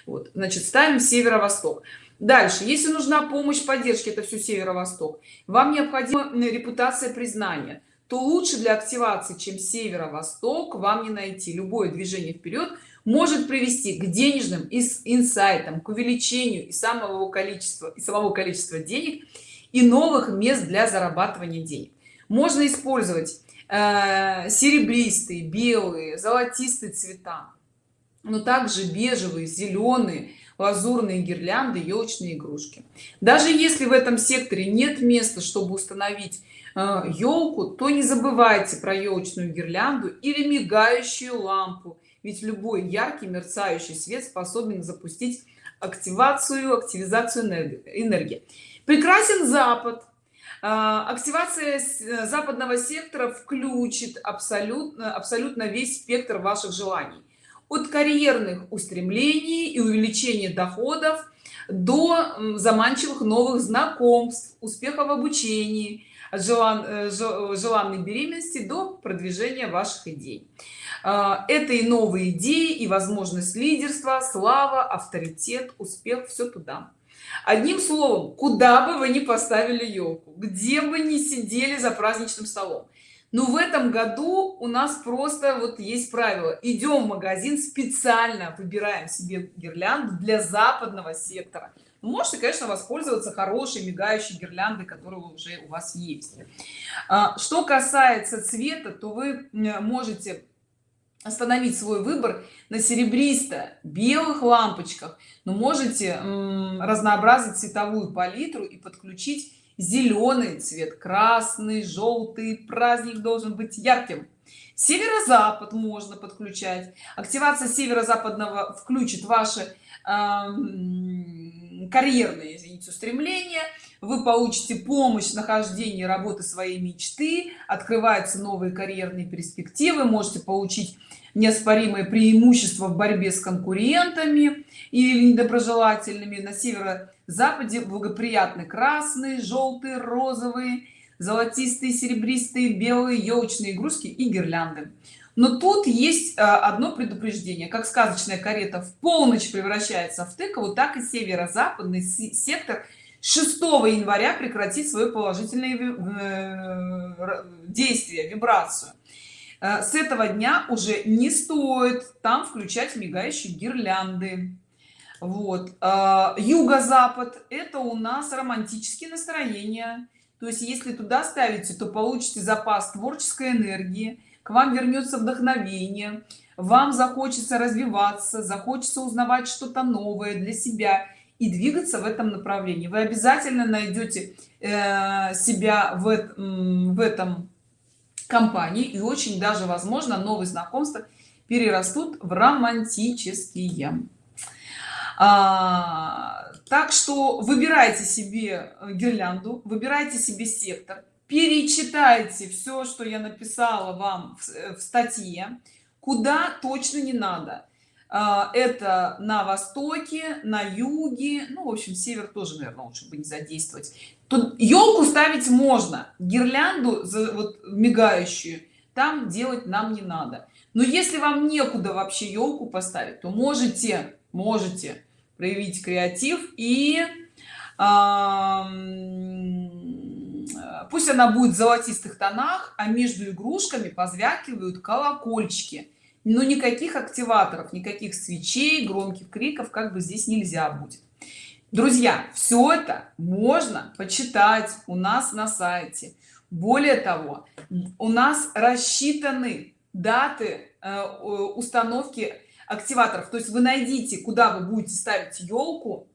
Вот значит ставим северо-восток. Дальше. Если нужна помощь поддержки это все северо-восток. Вам необходима репутация признания. То лучше для активации чем северо-восток вам не найти. Любое движение вперед может привести к денежным инсайтам к увеличению и самого количества и самого количества денег и новых мест для зарабатывания денег. Можно использовать э, серебристые белые золотистые цвета. Но также бежевые зеленые лазурные гирлянды елочные игрушки. Даже если в этом секторе нет места чтобы установить елку э, то не забывайте про елочную гирлянду или мигающую лампу. Ведь любой яркий мерцающий свет способен запустить активацию активизацию энергии. Прекрасен запад активация э, западного сектора включит абсолютно абсолютно весь спектр ваших желаний. От карьерных устремлений и увеличения доходов до заманчивых новых знакомств успеха в обучении желан, э, желанной беременности до продвижения ваших идей. А, это и новые идеи и возможность лидерства слава авторитет успех все туда одним словом куда бы вы ни поставили елку где бы ни сидели за праздничным столом но в этом году у нас просто вот есть правило. Идем в магазин специально выбираем себе гирлянду для западного сектора. Можете конечно воспользоваться хорошей мигающей гирляндой которая уже у вас есть. А, что касается цвета то вы можете остановить свой выбор на серебристо белых лампочках. Но можете разнообразить цветовую палитру и подключить зеленый цвет. Красный желтый праздник должен быть ярким. Северо-запад можно подключать. Активация северо-западного включит ваши э, карьерные извините устремления. Вы получите помощь в нахождении работы своей мечты. Открываются новые карьерные перспективы. Можете получить неоспоримое преимущество в борьбе с конкурентами или недоброжелательными. На северо-западе благоприятный красный желтый розовые золотистые серебристые белые елочные игрушки и гирлянды. Но тут есть а, одно предупреждение. Как сказочная карета в полночь превращается в тыкову так и северо-западный сектор 6 января прекратит свое положительное э, действие вибрацию с этого дня уже не стоит там включать мигающие гирлянды. Вот. Э, юго-запад это у нас романтические настроения. То есть если туда ставите то получите запас творческой энергии к вам вернется вдохновение вам захочется развиваться захочется узнавать что-то новое для себя и двигаться в этом направлении. Вы обязательно найдете э, себя в, в этом компании и очень даже возможно новые знакомства перерастут в романтические. А, так что выбирайте себе гирлянду выбирайте себе сектор перечитайте все что я написала вам в, э, в статье куда точно не надо. А, это на востоке на юге ну в общем север тоже наверное лучше бы не задействовать тут елку ставить можно гирлянду за вот мигающую там делать нам не надо. Но если вам некуда вообще елку поставить то можете можете проявить креатив и пусть она будет в золотистых тонах а между игрушками позвякивают колокольчики. Но никаких активаторов никаких свечей громких криков как бы здесь нельзя будет друзья все это можно почитать у нас на сайте. Более того у нас рассчитаны даты э, установки активаторов. То есть вы найдите куда вы будете ставить елку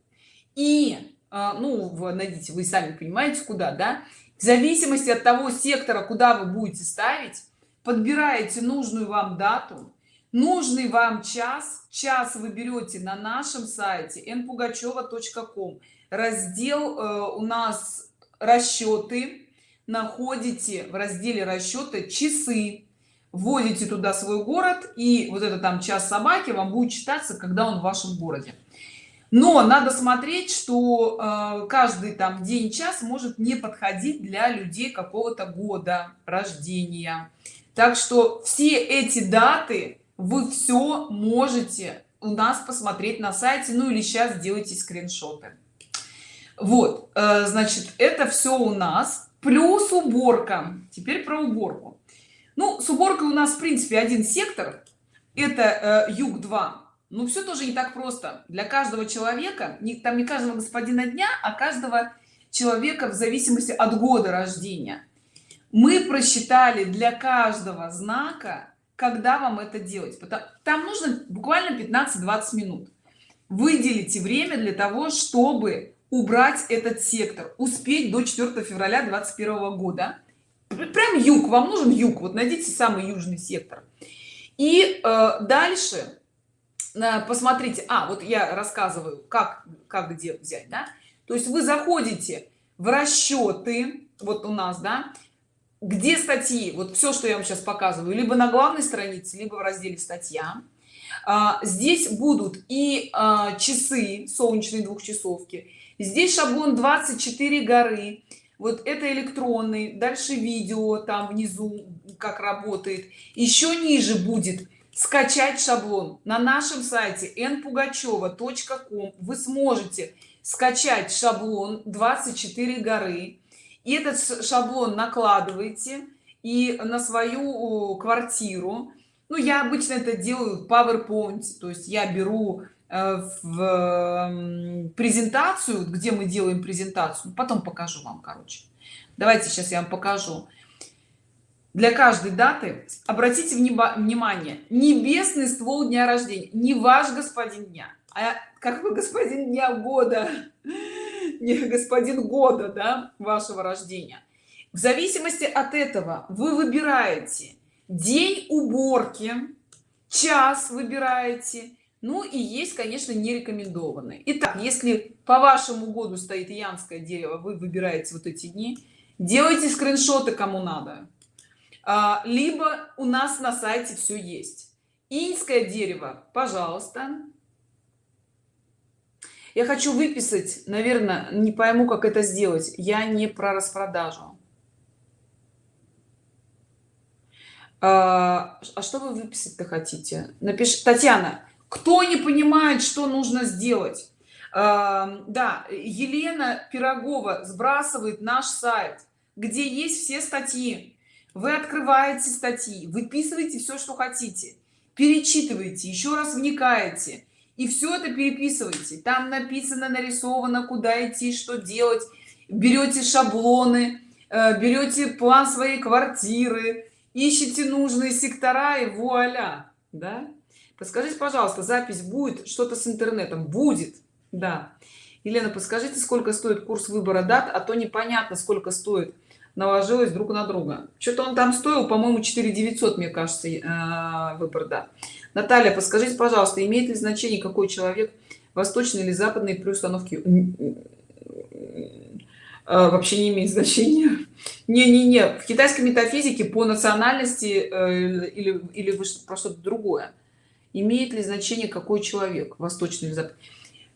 и э, ну вы найдите вы сами понимаете куда да? В зависимости от того сектора куда вы будете ставить подбираете нужную вам дату нужный вам час час вы берете на нашем сайте npugacheva.com раздел э, у нас расчеты. Находите в разделе расчеты часы. Вводите туда свой город и вот это там час собаки вам будет читаться когда он в вашем городе. Но надо смотреть что э, каждый там день час может не подходить для людей какого-то года рождения. Так что все эти даты вы все можете у нас посмотреть на сайте ну или сейчас делайте скриншоты. Вот э, значит это все у нас плюс уборка. Теперь про уборку. Ну с уборкой у нас в принципе один сектор. Это э, юг 2 ну все тоже не так просто. Для каждого человека не там не каждого господина дня а каждого человека в зависимости от года рождения. Мы просчитали для каждого знака когда вам это делать? Там нужно буквально 15-20 минут. Выделите время для того чтобы убрать этот сектор успеть до 4 февраля 21 года. Прям юг вам нужен юг вот найдите самый южный сектор. И э, дальше посмотрите а вот я рассказываю как как где взять да. То есть вы заходите в расчеты вот у нас да где статьи вот все что я вам сейчас показываю либо на главной странице либо в разделе статья а, здесь будут и а, часы солнечные двухчасовки здесь шаблон 24 горы вот это электронный дальше видео там внизу как работает. Еще ниже будет скачать шаблон на нашем сайте npugacheva.com вы сможете скачать шаблон 24 горы и этот шаблон накладываете и на свою квартиру. Ну я обычно это делаю в powerpoint то есть я беру э, в презентацию где мы делаем презентацию. Потом покажу вам короче. Давайте сейчас я вам покажу. Для каждой даты обратите внимание. Небесный ствол дня рождения. Не ваш господин дня а как вы господин дня года господин года да, вашего рождения. В зависимости от этого вы выбираете день уборки час выбираете ну и есть конечно не рекомендованные итак если по вашему году стоит янское дерево вы выбираете вот эти дни делайте скриншоты кому надо. А, либо у нас на сайте все есть. Иньское дерево пожалуйста я хочу выписать наверное не пойму как это сделать. Я не про распродажу. А, а что вы выписать-то хотите? Напиши татьяна кто не понимает что нужно сделать? А, да елена пирогова сбрасывает наш сайт где есть все статьи. Вы открываете статьи выписываете все что хотите перечитываете еще раз вникаете и все это переписывайте там написано нарисовано куда идти что делать. Берете шаблоны э, берете план своей квартиры ищите нужные сектора и вуаля да? Подскажите пожалуйста запись будет что-то с интернетом? Будет да. Елена подскажите сколько стоит курс выбора дат а то непонятно сколько стоит. Наложилось друг на друга. Что-то он там стоил по-моему 4 900 мне кажется э, выбор да наталья подскажите пожалуйста имеет ли значение какой человек восточный или западный при установке а, вообще не имеет значения? Не не не в китайской метафизике по национальности э, или или вы про что-то другое. Имеет ли значение какой человек восточный или западный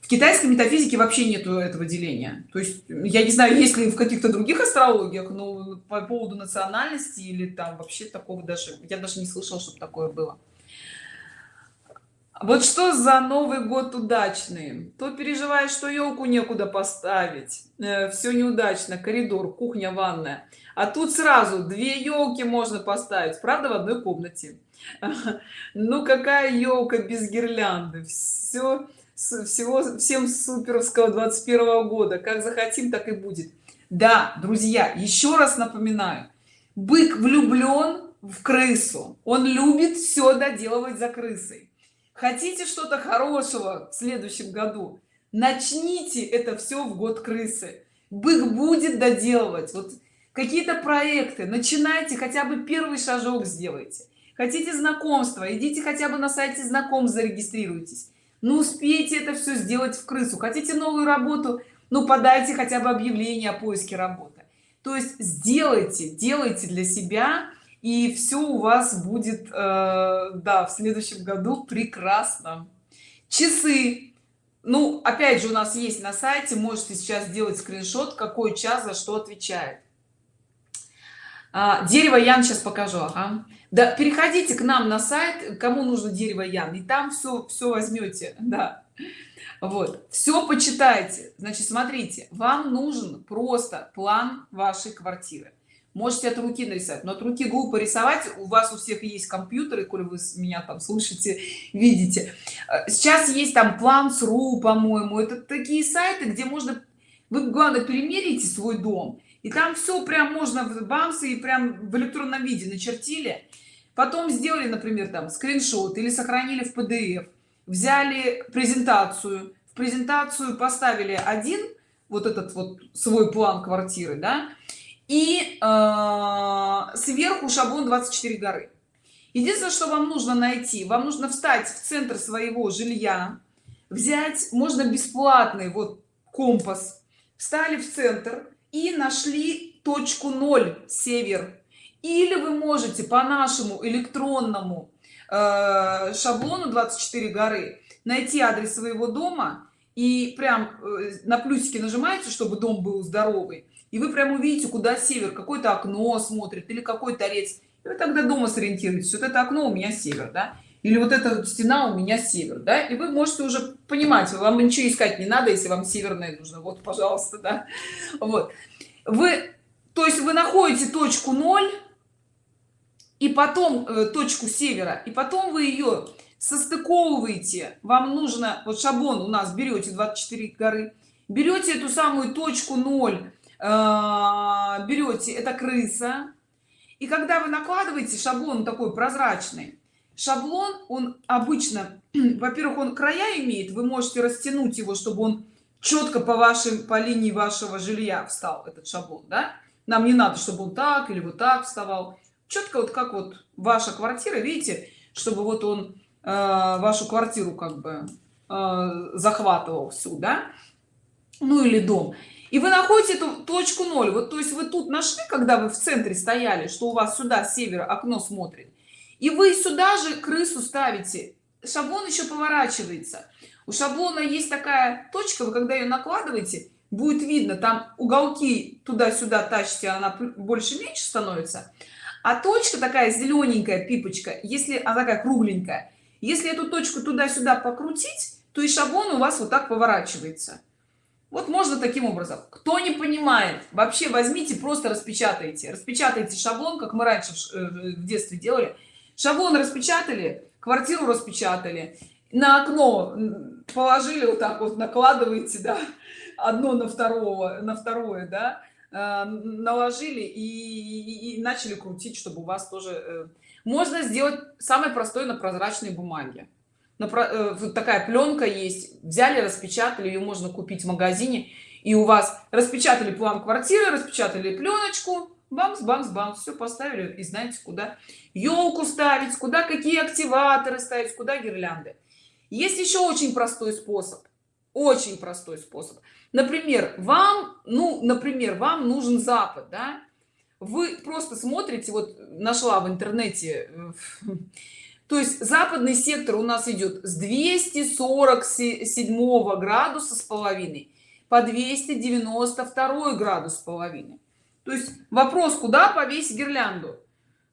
в китайской метафизике вообще нету этого деления. То есть я не знаю есть ли в каких-то других астрологиях но по поводу национальности или там вообще такого даже я даже не слышал чтобы такое было вот что за новый год удачный? То переживаешь что елку некуда поставить. Э, все неудачно коридор кухня ванная. А тут сразу две елки можно поставить правда в одной комнате. Ну какая елка без гирлянды? Все всего всем суперовского 21 года. Как захотим так и будет. Да друзья еще раз напоминаю. Бык влюблен в крысу. Он любит все доделывать за крысой хотите что-то хорошего в следующем году? Начните это все в год крысы. Бык будет доделывать. Вот какие-то проекты. Начинайте хотя бы первый шажок сделайте. Хотите знакомства идите хотя бы на сайте знаком зарегистрируйтесь. Ну успейте это все сделать в крысу. Хотите новую работу? Ну подайте хотя бы объявление о поиске работы. То есть сделайте делайте для себя и все у вас будет э, да в следующем году прекрасно. Часы. Ну опять же у нас есть на сайте можете сейчас сделать скриншот какой час за что отвечает. А, дерево ян сейчас покажу ага. да переходите к нам на сайт кому нужно дерево ян и там все все возьмете да. Вот. Все почитайте. Значит смотрите вам нужен просто план вашей квартиры можете от руки нарисовать но от руки глупо рисовать. У вас у всех есть компьютеры коли вы меня там слышите видите. Э, сейчас есть там план сру по-моему. Это такие сайты где можно вы главное перемерите свой дом и там все прям можно в бамсы и прям в электронном виде начертили. Потом сделали например там скриншот или сохранили в pdf взяли презентацию. В презентацию поставили один вот этот вот свой план квартиры да и э, сверху шаблон 24 горы. Единственное что вам нужно найти вам нужно встать в центр своего жилья взять можно бесплатный вот компас. Встали в центр и нашли точку 0 север. Или вы можете по нашему электронному э, шаблону 24 горы найти адрес своего дома и прям э, на плюсики нажимаете чтобы дом был здоровый и вы прям увидите куда север какое-то окно смотрит или какой торец. И вы тогда дома сориентируетесь. Вот это окно у меня север да? Или вот эта стена у меня север да? И вы можете уже понимать вам ничего искать не надо если вам северное нужно. Вот пожалуйста да. Вот. Вы то есть вы находите точку 0 и потом э, точку севера и потом вы ее состыковываете. Вам нужно вот шаблон у нас берете 24 горы берете эту самую точку 0 Э, берете это крыса. И когда вы накладываете шаблон такой прозрачный шаблон он обычно во-первых он края имеет вы можете растянуть его чтобы он четко по вашим по линии вашего жилья встал этот шаблон да? нам не надо чтобы он так или вот так вставал. Четко вот как вот ваша квартира видите чтобы вот он э, вашу квартиру как бы э, захватывал всю да? Ну или дом и вы находите эту точку 0 вот то есть вы тут нашли когда вы в центре стояли что у вас сюда с севера окно смотрит? И вы сюда же крысу ставите. Шаблон еще поворачивается. У шаблона есть такая точка вы когда ее накладываете будет видно там уголки туда-сюда тащите она больше меньше становится. А точка такая зелененькая пипочка если она такая кругленькая. Если эту точку туда-сюда покрутить то и шаблон у вас вот так поворачивается вот можно таким образом. Кто не понимает вообще возьмите просто распечатайте. Распечатайте шаблон как мы раньше в э, детстве делали. Шаблон распечатали квартиру распечатали на окно положили вот так вот накладываете да одно на второго на второе да э, наложили и, и, и начали крутить чтобы у вас тоже э, можно сделать самое простое на прозрачной бумаге вот такая пленка есть. Взяли распечатали ее можно купить в магазине. И у вас распечатали план квартиры распечатали пленочку бамс бамс бамс. Все поставили и знаете куда елку ставить куда какие активаторы ставить куда гирлянды. Есть еще очень простой способ. Очень простой способ. Например вам ну например вам нужен запад да? Вы просто смотрите вот нашла в интернете э, то есть западный сектор у нас идет с 247 градуса с половиной по 292 градус с половиной. То есть вопрос куда повесить гирлянду?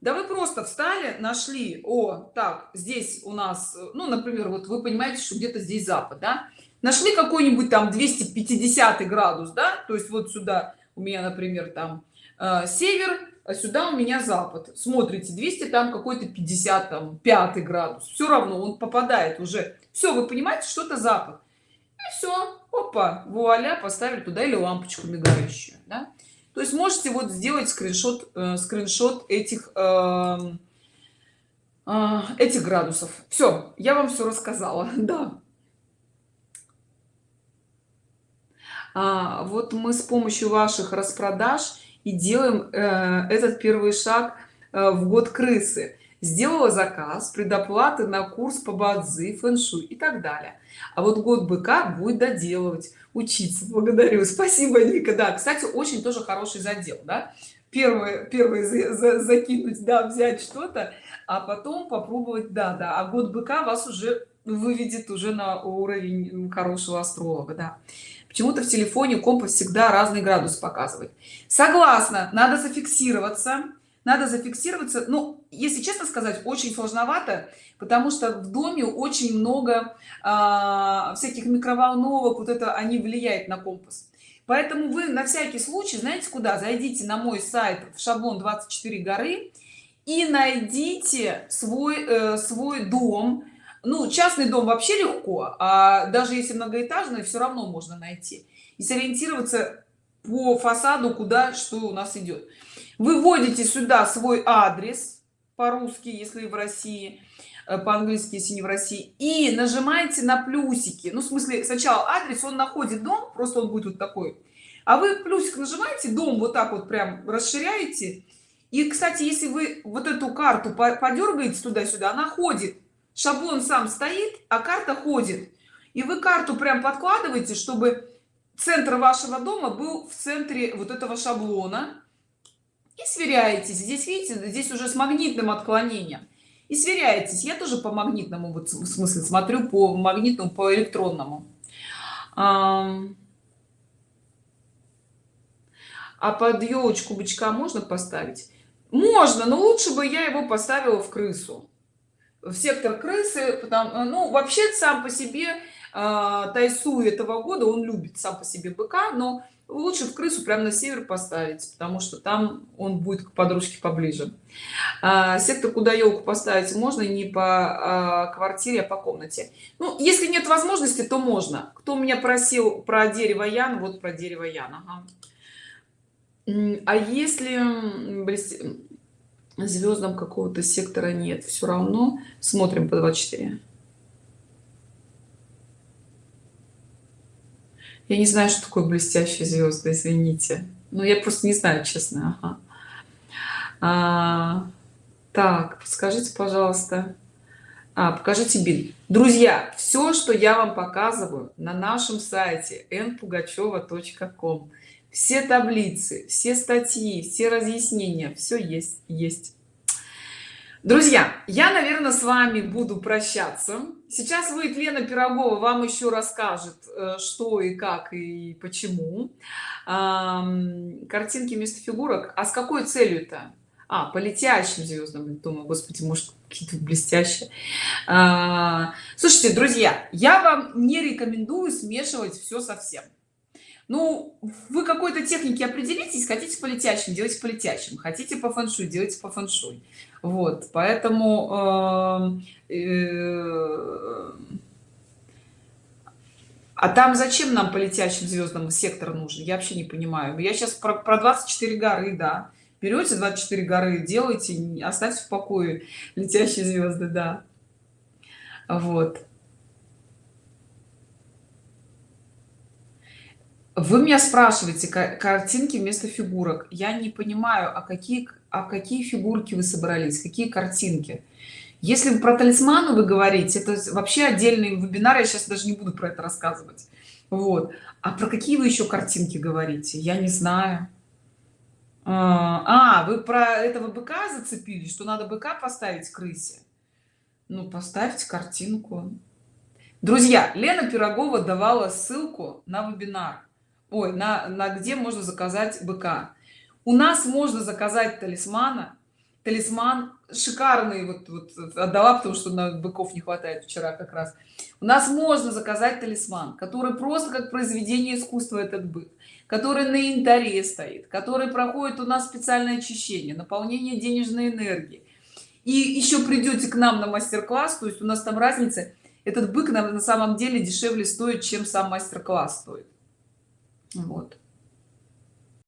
Да вы просто встали нашли о так здесь у нас ну например вот вы понимаете что где-то здесь запад да? Нашли какой-нибудь там 250 градус да? То есть вот сюда у меня например там э, север а сюда у меня запад. Смотрите 200 там какой-то 50 там 5 градус. Все равно он попадает уже. Все вы понимаете что это запад? И все опа вуаля поставили туда или лампочку мигающую да? то есть можете вот сделать скриншот э, скриншот этих э, э, этих градусов. Все я вам все рассказала. Да. А, вот мы с помощью ваших распродаж и делаем э, этот первый шаг э, в год крысы. Сделала заказ предоплаты на курс по бадзи фэн-шуй и так далее. А вот год быка будет доделывать учиться. Благодарю. Спасибо Ника. Да кстати очень тоже хороший задел да. Первое первое за, за, закинуть да взять что-то а потом попробовать да да. А год быка вас уже выведет уже на уровень хорошего астролога да почему-то в телефоне компас всегда разный градус показывает согласна надо зафиксироваться. Надо зафиксироваться. Ну если честно сказать очень сложновато потому что в доме очень много а, всяких микроволновок вот это они влияют на компас. Поэтому вы на всякий случай знаете куда? Зайдите на мой сайт в шаблон 24 горы и найдите свой э, свой дом ну частный дом вообще легко а даже если многоэтажный все равно можно найти и сориентироваться по фасаду куда что у нас идет вы вводите сюда свой адрес по-русски если в россии э, по-английски если не в россии и нажимаете на плюсики. Ну в смысле сначала адрес он находит дом просто он будет вот такой. А вы плюсик нажимаете дом вот так вот прям расширяете. И кстати если вы вот эту карту подергаете туда-сюда она ходит шаблон сам стоит а карта ходит. И вы карту прям подкладываете чтобы центр вашего дома был в центре вот этого шаблона. И сверяетесь. Здесь видите здесь уже с магнитным отклонением. И сверяетесь. Я тоже по магнитному вот в смысле смотрю по магнитному по электронному. А под елочку бычка можно поставить? Можно но лучше бы я его поставила в крысу в сектор крысы потому ну вообще сам по себе э, тайсу этого года он любит сам по себе быка но лучше в крысу прямо на север поставить потому что там он будет к подружке поближе а, сектор куда елку поставить можно не по а, квартире а по комнате ну если нет возможности то можно кто меня просил про дерево ян вот про дерево ян ага. а если. Звездам какого-то сектора нет. Все равно смотрим по 24 я не знаю что такое блестящие звезды извините. Но я просто не знаю честно ага. а, так скажите пожалуйста. А, покажите бин. Друзья все что я вам показываю на нашем сайте npugacheva.com все таблицы все статьи все разъяснения все есть есть. Друзья я наверное с вами буду прощаться. Сейчас выйдет лена пирогова вам еще расскажет э, что и как и почему. Картинки вместо фигурок. А с какой целью то а по летящим звездам думаю господи может какие-то блестящие. А, слушайте друзья я вам не рекомендую смешивать все совсем ну вы какой-то технике определитесь хотите по летящим делайте по летящим хотите по фэншуй делайте по фэншуй вот поэтому э, э, а там зачем нам по летящим звездам сектор нужен? Я вообще не понимаю. Я сейчас про, про 24 горы да. Берете 24 горы делайте оставьте в покое летящие звезды да. Вот вы меня спрашиваете картинки вместо фигурок. Я не понимаю а какие а какие фигурки вы собрались какие картинки? Если про талисманы вы говорите это вообще отдельный вебинар я сейчас даже не буду про это рассказывать. Вот. А про какие вы еще картинки говорите? Я не знаю. А, а вы про этого быка зацепили что надо быка поставить крысе? Ну поставьте картинку. Друзья лена пирогова давала ссылку на вебинар ой на, на где можно заказать быка? У нас можно заказать талисмана. Талисман шикарный вот, вот отдала потому что на быков не хватает вчера как раз. У нас можно заказать талисман который просто как произведение искусства этот бык который на янтаре стоит который проходит у нас специальное очищение наполнение денежной энергии. И еще придете к нам на мастер-класс то есть у нас там разница этот бык на, на самом деле дешевле стоит чем сам мастер-класс стоит вот